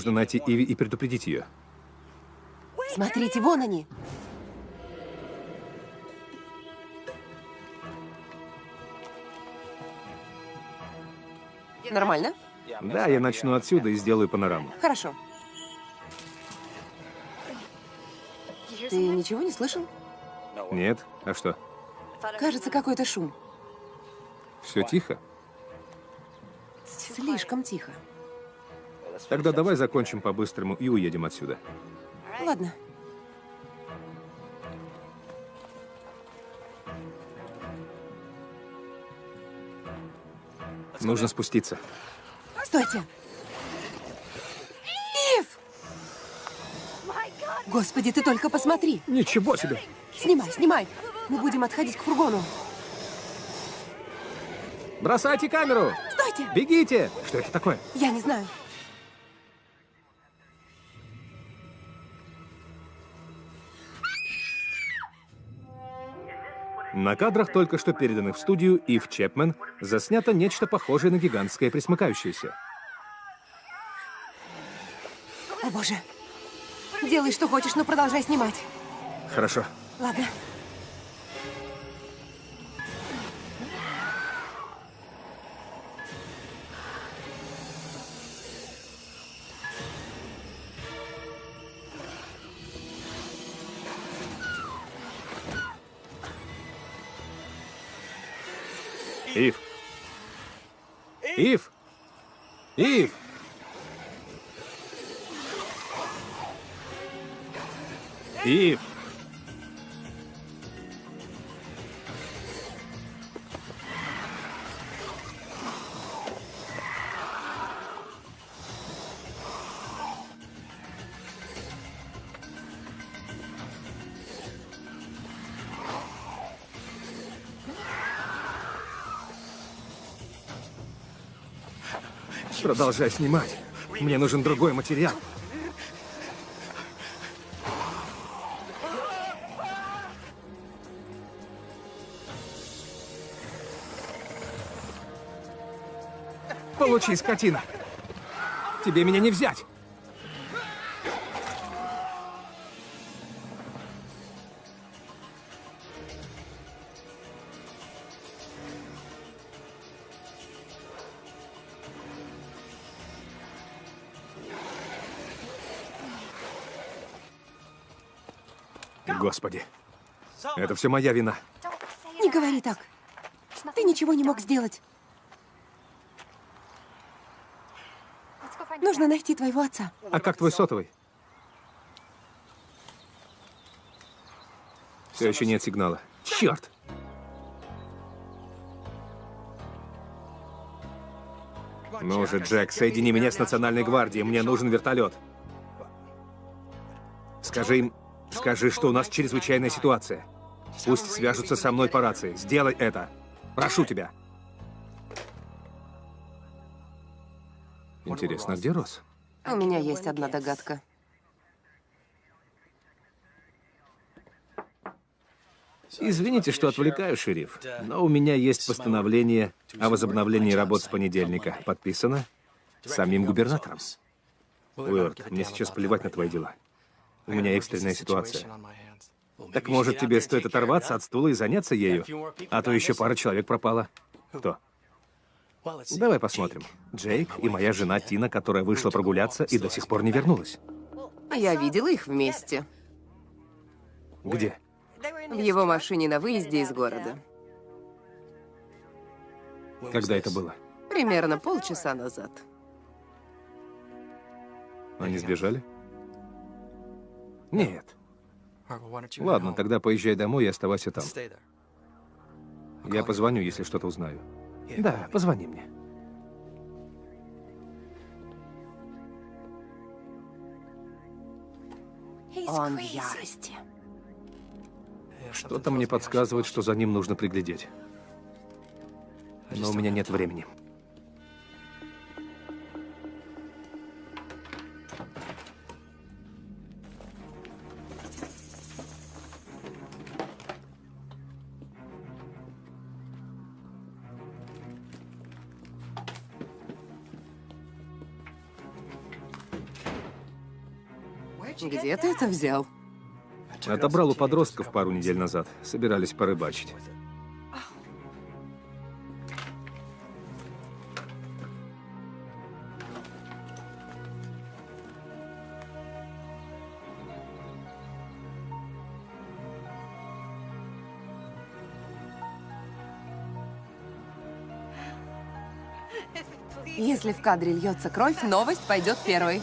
Нужно найти Иви и предупредить ее. Смотрите, вон они. Нормально? Да, я начну отсюда и сделаю панораму. Хорошо. Ты ничего не слышал? Нет? А что? Кажется, какой-то шум. Все тихо? Слишком тихо. Тогда давай закончим по-быстрому и уедем отсюда. Ладно. Нужно спуститься. Стойте! Ив! Господи, ты только посмотри! Ничего себе! Снимай, снимай! Мы будем отходить к фургону. Бросайте камеру! Стойте! Бегите! Что это такое? Я не знаю. На кадрах, только что переданных в студию Ив Чепмен, заснято нечто похожее на гигантское присмыкающееся. О, боже. Делай, что хочешь, но продолжай снимать. Хорошо. Ладно. Ив! Продолжай снимать. Мне нужен другой материал. Получи, скотина. Тебе меня не взять. Все моя вина. Не говори так. Ты ничего не мог сделать. Нужно найти твоего отца. А как твой сотовый? Все еще нет сигнала. Черт! Ну же, Джек, соедини меня с Национальной гвардией. Мне нужен вертолет. Скажи им, скажи, что у нас чрезвычайная ситуация. Пусть свяжутся со мной по рации. Сделай это. Прошу тебя. Интересно, где Рос? У меня есть одна догадка. Извините, что отвлекаю, шериф, но у меня есть постановление о возобновлении работ с понедельника. Подписано самим губернатором. Уэрт, мне сейчас плевать на твои дела. У меня экстренная ситуация. Так может, тебе стоит оторваться от стула и заняться ею? А то еще пара человек пропала. Кто? Давай посмотрим. Джейк и моя жена Тина, которая вышла прогуляться и до сих пор не вернулась. Я видела их вместе. Где? В его машине на выезде из города. Когда это было? Примерно полчаса назад. Они сбежали? Нет. Ладно, тогда поезжай домой и оставайся там. Я позвоню, если что-то узнаю. Да, позвони мне. Он в ярости. Что-то мне подсказывает, что за ним нужно приглядеть. Но у меня нет времени. Где ты это взял? Отобрал у подростков пару недель назад. Собирались порыбачить. Если в кадре льется кровь, новость пойдет первой.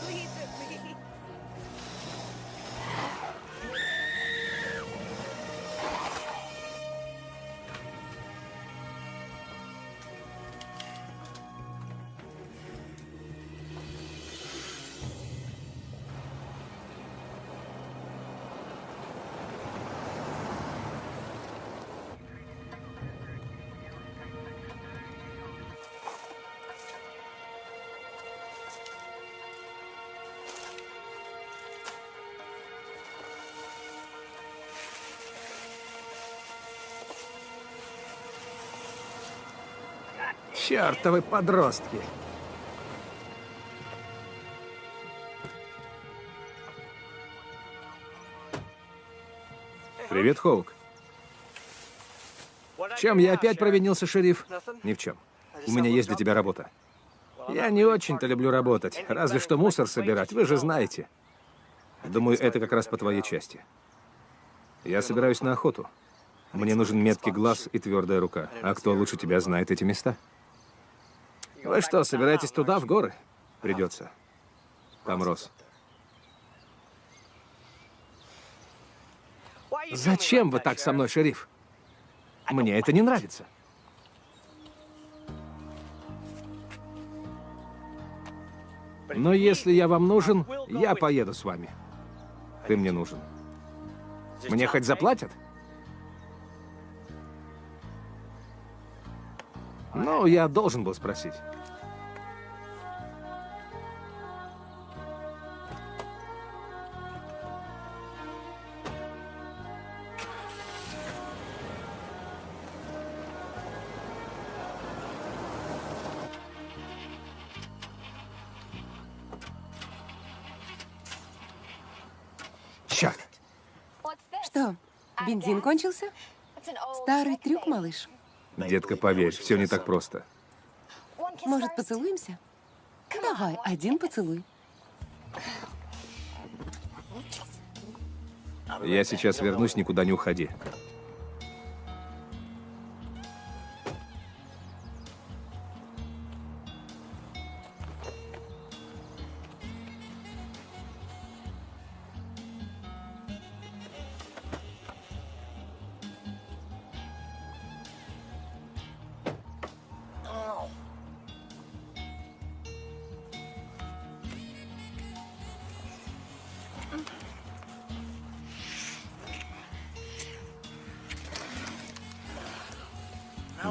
Чертовы подростки. Привет, Хоук. Чем я опять провинился, шериф? Ни в чем. У меня есть для тебя работа. Я не очень-то люблю работать, разве что мусор собирать, вы же знаете. Думаю, это как раз по твоей части. Я собираюсь на охоту. Мне нужен меткий глаз и твердая рука. А кто лучше тебя знает эти места? Вы что, собираетесь туда, в горы? Придется. Там рос. Зачем вы так со мной, шериф? Мне это не нравится. Но если я вам нужен, я поеду с вами. Ты мне нужен. Мне хоть заплатят? Ну, я должен был спросить. Бензин кончился? Старый трюк, малыш. Детка, поверь, все не так просто. Может, поцелуемся? Давай, один поцелуй. Я сейчас вернусь, никуда не уходи.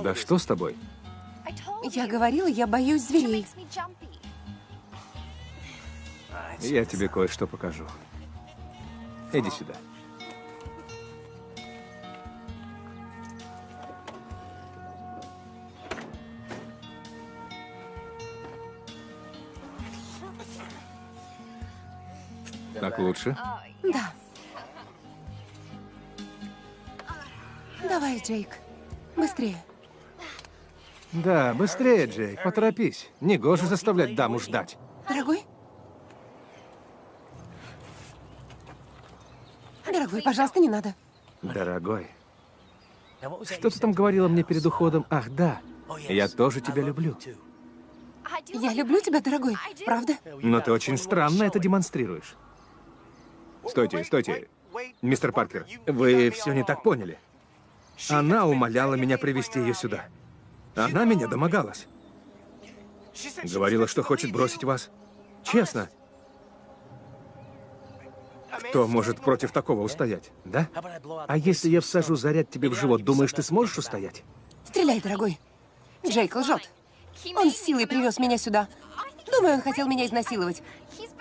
Да что с тобой? Я говорила, я боюсь зверей. Я тебе кое-что покажу. Иди сюда. Так лучше? Да. Давай, Джейк. Быстрее. Да, быстрее, Джейк, поторопись. Негоже заставлять даму ждать. Дорогой? Дорогой, пожалуйста, не надо. Дорогой, что ты там говорила мне перед уходом? Ах, да, я тоже тебя люблю. Я люблю тебя, дорогой. Правда? Но ты очень странно это демонстрируешь. Стойте, стойте. Мистер Паркер, вы все не так поняли. Она умоляла меня привести ее сюда. Она меня домогалась. Говорила, что хочет бросить вас. Честно. Кто может против такого устоять, да? А если я всажу заряд тебе в живот, думаешь, ты сможешь устоять? Стреляй, дорогой. Джейк лжет. Он с силой привез меня сюда. Думаю, он хотел меня изнасиловать.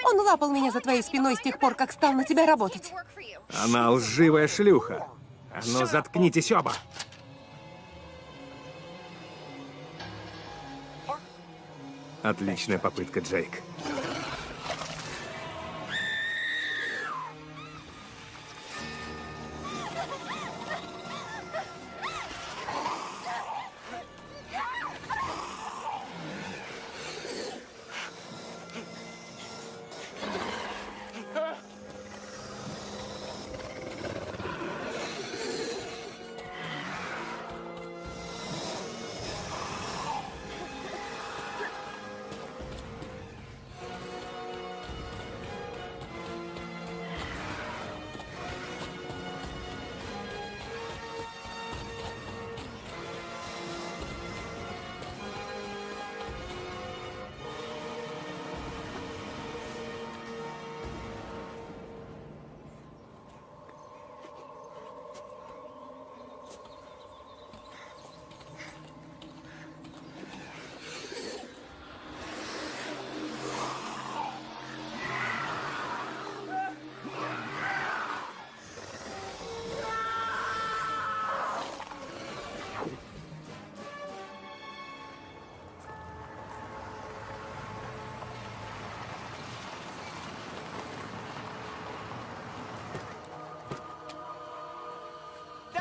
Он лапал меня за твоей спиной с тех пор, как стал на тебя работать. Она лживая шлюха. А ну, заткнитесь оба. Отличная попытка, Джейк.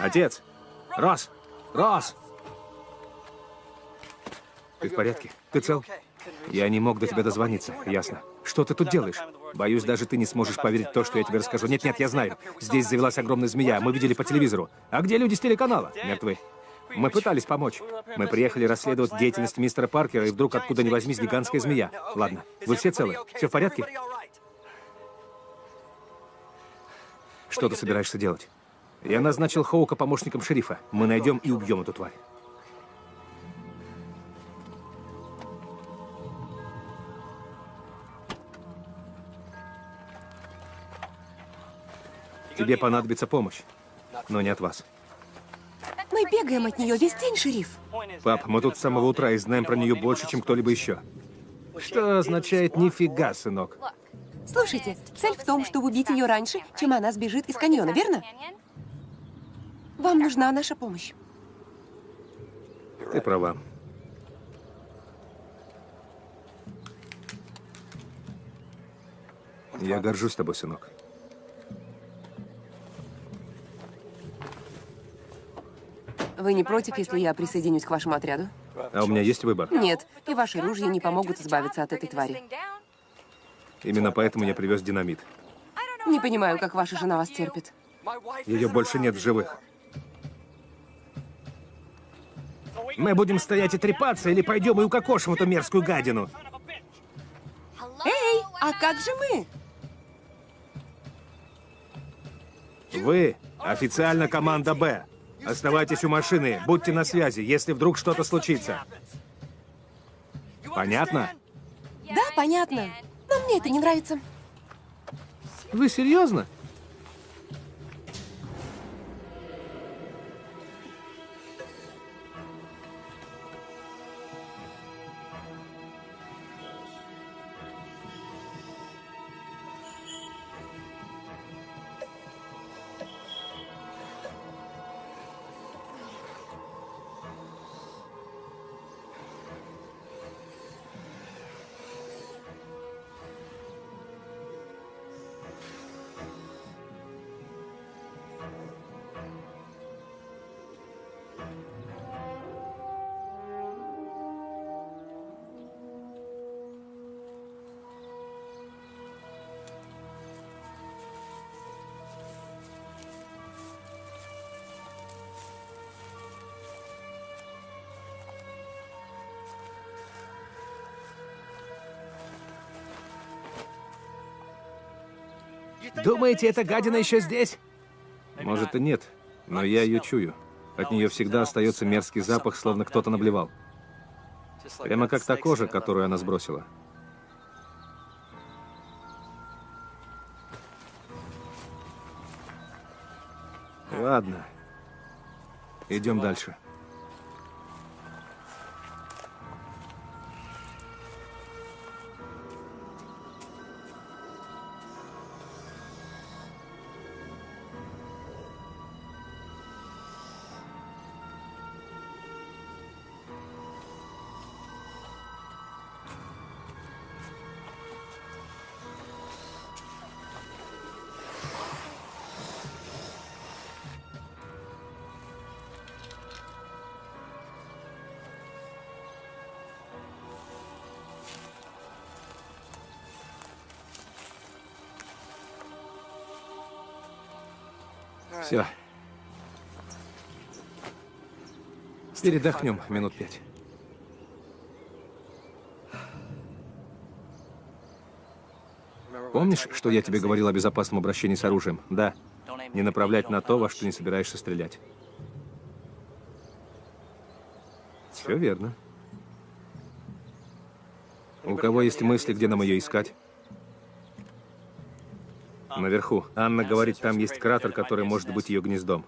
Отец! Рос! Рос! Ты в порядке? Ты цел? Я не мог до тебя дозвониться, ясно. Что ты тут делаешь? Боюсь, даже ты не сможешь поверить то, что я тебе расскажу. Нет-нет, я знаю. Здесь завелась огромная змея, мы видели по телевизору. А где люди с телеканала? Мертвы. Мы пытались помочь. Мы приехали расследовать деятельность мистера Паркера, и вдруг откуда ни возьмись гигантская змея. Ладно, вы все целы? Все в порядке? Что ты собираешься делать? Я назначил Хоука помощником шерифа. Мы найдем и убьем эту тварь. Тебе понадобится помощь, но не от вас. Мы бегаем от нее весь день, шериф. Пап, мы тут с самого утра и знаем про нее больше, чем кто-либо еще. Что означает нифига, сынок? Слушайте, цель в том, чтобы убить ее раньше, чем она сбежит из каньона, верно? Вам нужна наша помощь. Ты права. Я горжусь тобой, сынок. Вы не против, если я присоединюсь к вашему отряду? А у меня есть выбор. Нет, и ваши ружья не помогут избавиться от этой твари. Именно поэтому я привез динамит. Не понимаю, как ваша жена вас терпит. Ее больше нет в живых. Мы будем стоять и трепаться, или пойдем и укокошим эту мерзкую гадину? Эй, а как же мы? Вы официально команда «Б». Оставайтесь у машины, будьте на связи, если вдруг что-то случится. Понятно? Да, понятно. Но мне это не нравится. Вы серьезно? Думаете, эта гадина еще здесь? Может и нет, но я ее чую. От нее всегда остается мерзкий запах, словно кто-то наблевал. Прямо как та кожа, которую она сбросила. Ладно. Идем дальше. Все. Передохнем минут пять. Помнишь, что я тебе говорил о безопасном обращении с оружием? Да. Не направлять на то, во что не собираешься стрелять. Все верно. У кого есть мысли, где нам ее искать? Наверху. Анна говорит, там есть кратер, который может быть ее гнездом.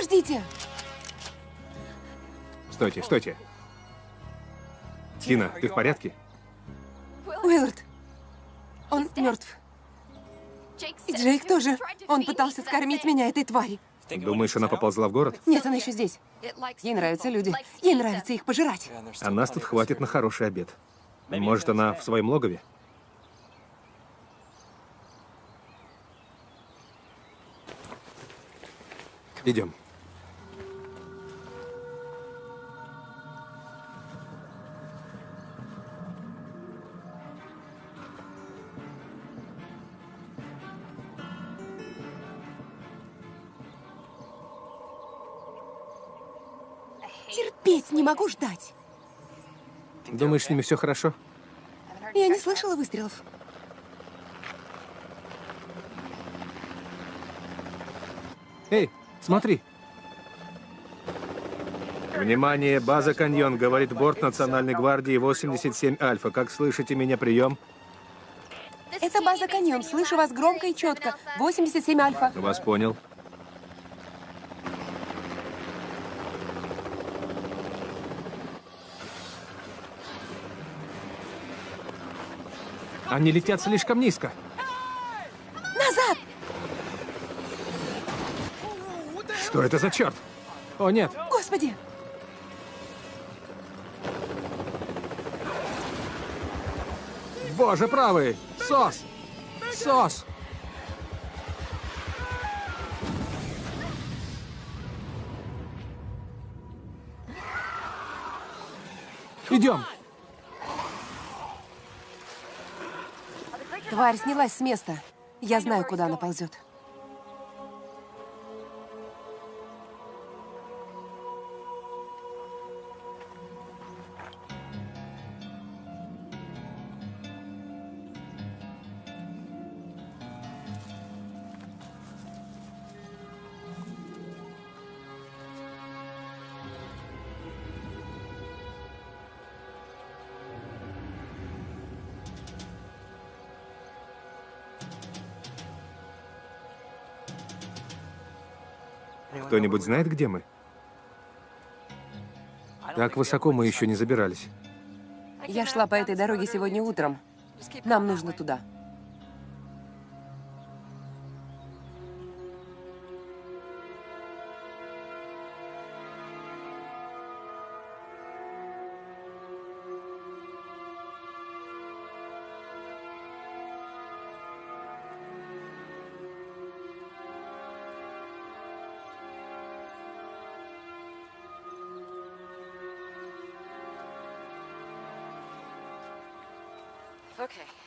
Подождите! Стойте, стойте. Тина, ты в порядке? Уиллард, он мертв. И Джейк тоже. Он пытался скормить меня этой твари. Думаешь, она поползла в город? Нет, она еще здесь. Ей нравятся люди. Ей нравится их пожирать. А нас тут хватит на хороший обед. Может, она в своем логове? Идем. Могу ждать. Думаешь, с ними все хорошо? Я не слышала выстрелов. Эй, смотри. Внимание, база Каньон, говорит борт Национальной гвардии 87 Альфа. Как слышите меня, прием? Это база Каньон. Слышу вас громко и четко. 87 Альфа. Вас понял. Они летят слишком низко. Назад! Что это за черт? О, нет. Господи! Боже правый! Сос! Сос! Тварь снялась с места. Я знаю, куда она ползет. Кто-нибудь знает, где мы? Так высоко мы еще не забирались. Я шла по этой дороге сегодня утром. Нам нужно туда.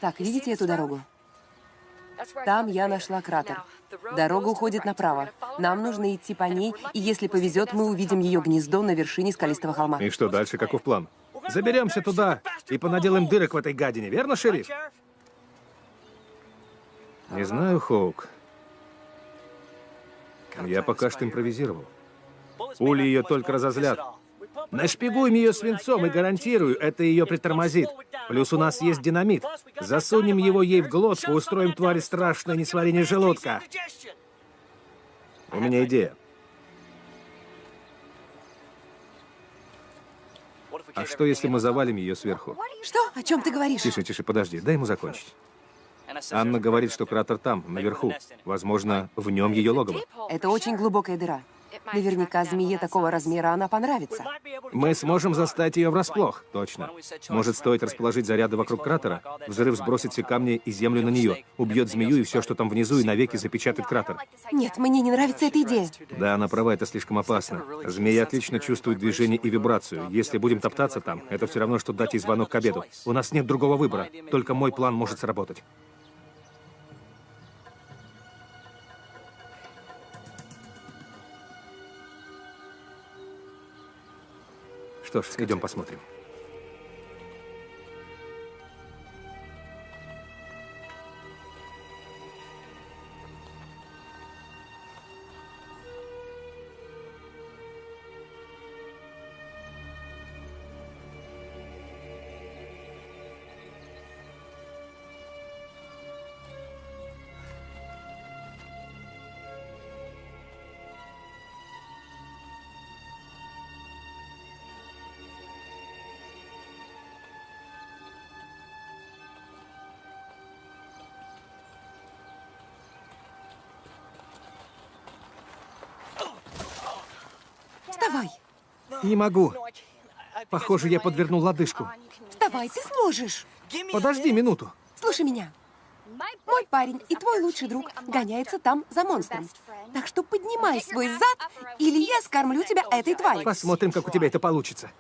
Так, видите эту дорогу? Там я нашла кратер. Дорога уходит направо. Нам нужно идти по ней, и если повезет, мы увидим ее гнездо на вершине скалистого холма. И что дальше, каков план? Заберемся туда и понаделаем дырок в этой гадине, верно, шериф? Не знаю, Хоук. Я пока что импровизировал. Пули ее только разозлят. Нашпигуем ее свинцом и гарантирую, это ее притормозит. Плюс у нас есть динамит. Засунем его ей в глотку, устроим твари страшное несварение желудка. У меня идея. А что, если мы завалим ее сверху? Что? О чем ты говоришь? Тише, тише, подожди, дай ему закончить. Анна говорит, что кратер там, наверху. Возможно, в нем ее логово. Это очень глубокая дыра. Наверняка змее такого размера она понравится. Мы сможем застать ее врасплох. Точно. Может, стоит расположить заряды вокруг кратера? Взрыв сбросит все камни и землю на нее, убьет змею и все, что там внизу, и навеки запечатает кратер. Нет, мне не нравится эта идея. Да, она права, это слишком опасно. Змея отлично чувствует движение и вибрацию. Если будем топтаться там, это все равно, что дать ей звонок к обеду. У нас нет другого выбора. Только мой план может сработать. Что ж, идем посмотрим. Не могу. Похоже, я подвернул лодыжку. Вставай, ты сможешь! Подожди минуту. Слушай меня. Мой парень и твой лучший друг гоняется там за монстром. Так что поднимай свой зад, или я скормлю тебя этой твари. Посмотрим, как у тебя это получится.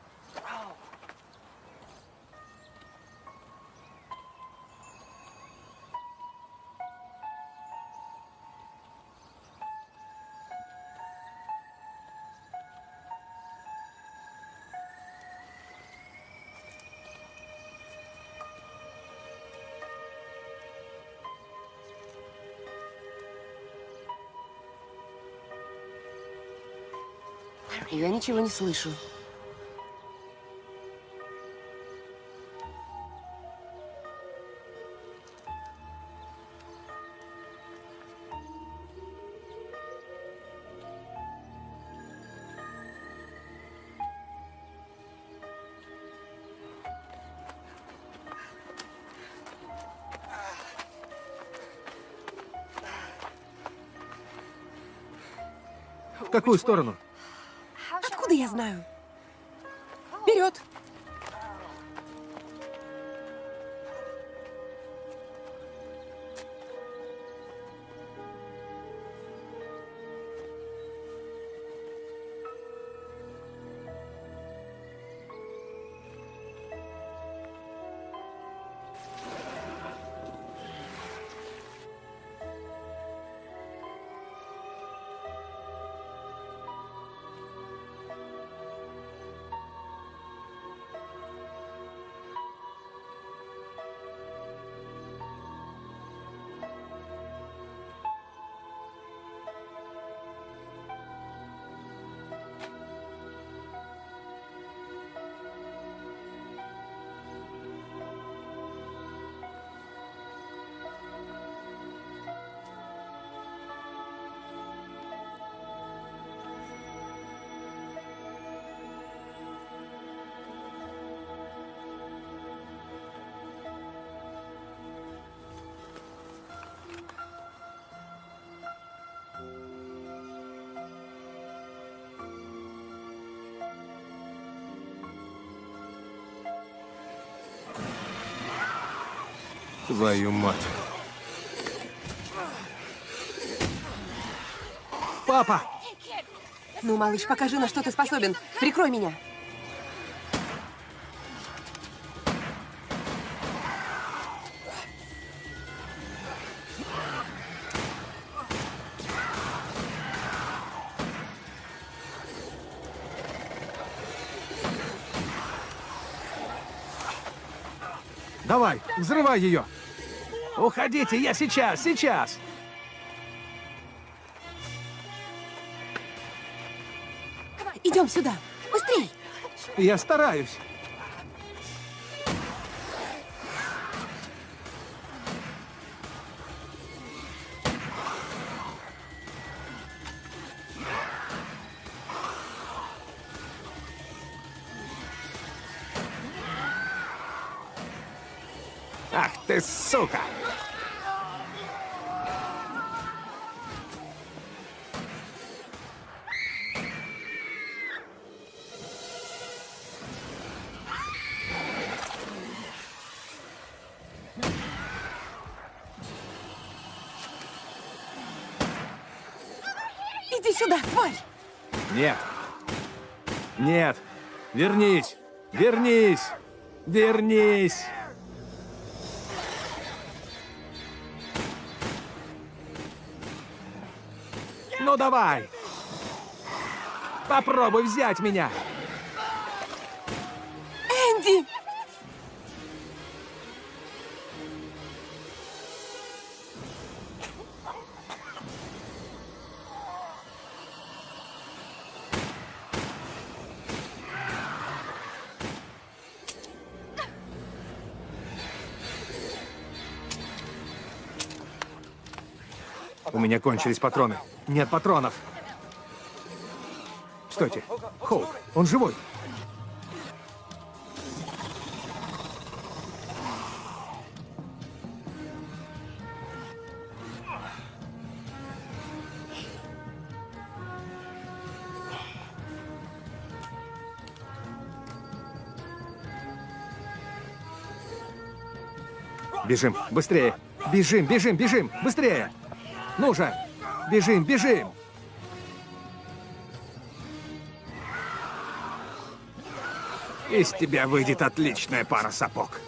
Ничего не слышу. В какую сторону? Откуда Твою мать. Папа! Ну, малыш, покажи, на что ты способен. Прикрой меня. Давай, взрывай ее! Уходите, я сейчас, сейчас. Идем сюда. Быстрей. Я стараюсь. Вернись. Вернись. Вернись. Ну давай. Попробуй взять меня. Меня кончились патроны. Нет патронов. Стойте. Хоук, он живой. Бежим, быстрее! Бежим, бежим, бежим! Быстрее! Ну же! Бежим, бежим! Из тебя выйдет отличная пара сапог.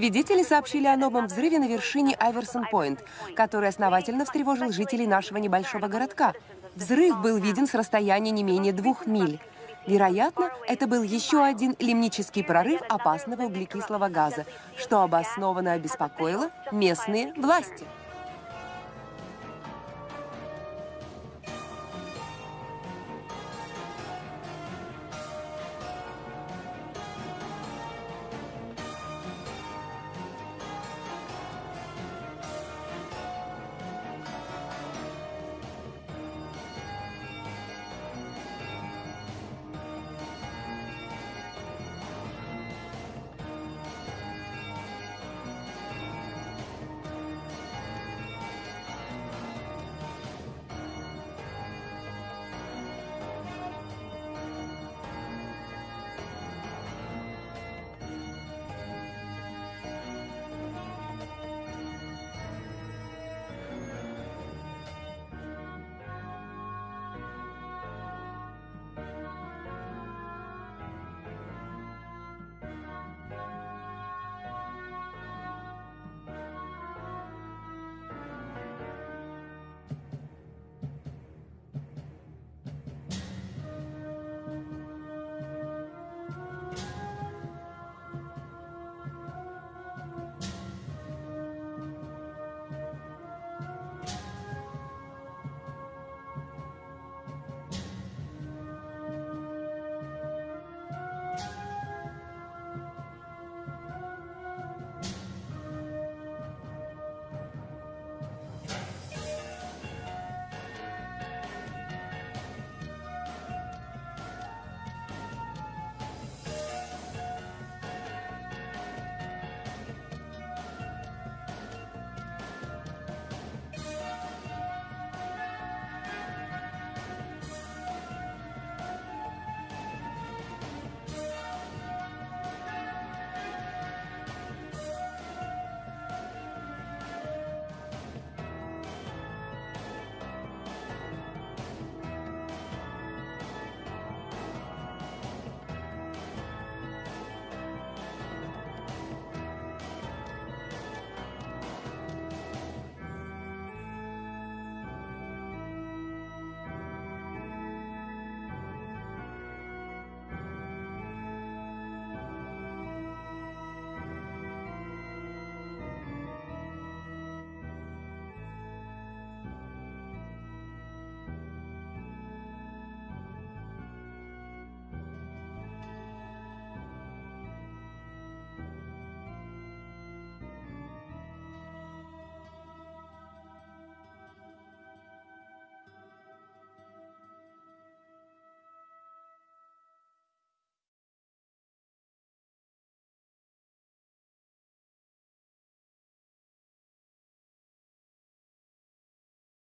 Свидетели сообщили о новом взрыве на вершине Айверсон-Пойнт, который основательно встревожил жителей нашего небольшого городка. Взрыв был виден с расстояния не менее двух миль. Вероятно, это был еще один лимнический прорыв опасного углекислого газа, что обоснованно обеспокоило местные власти.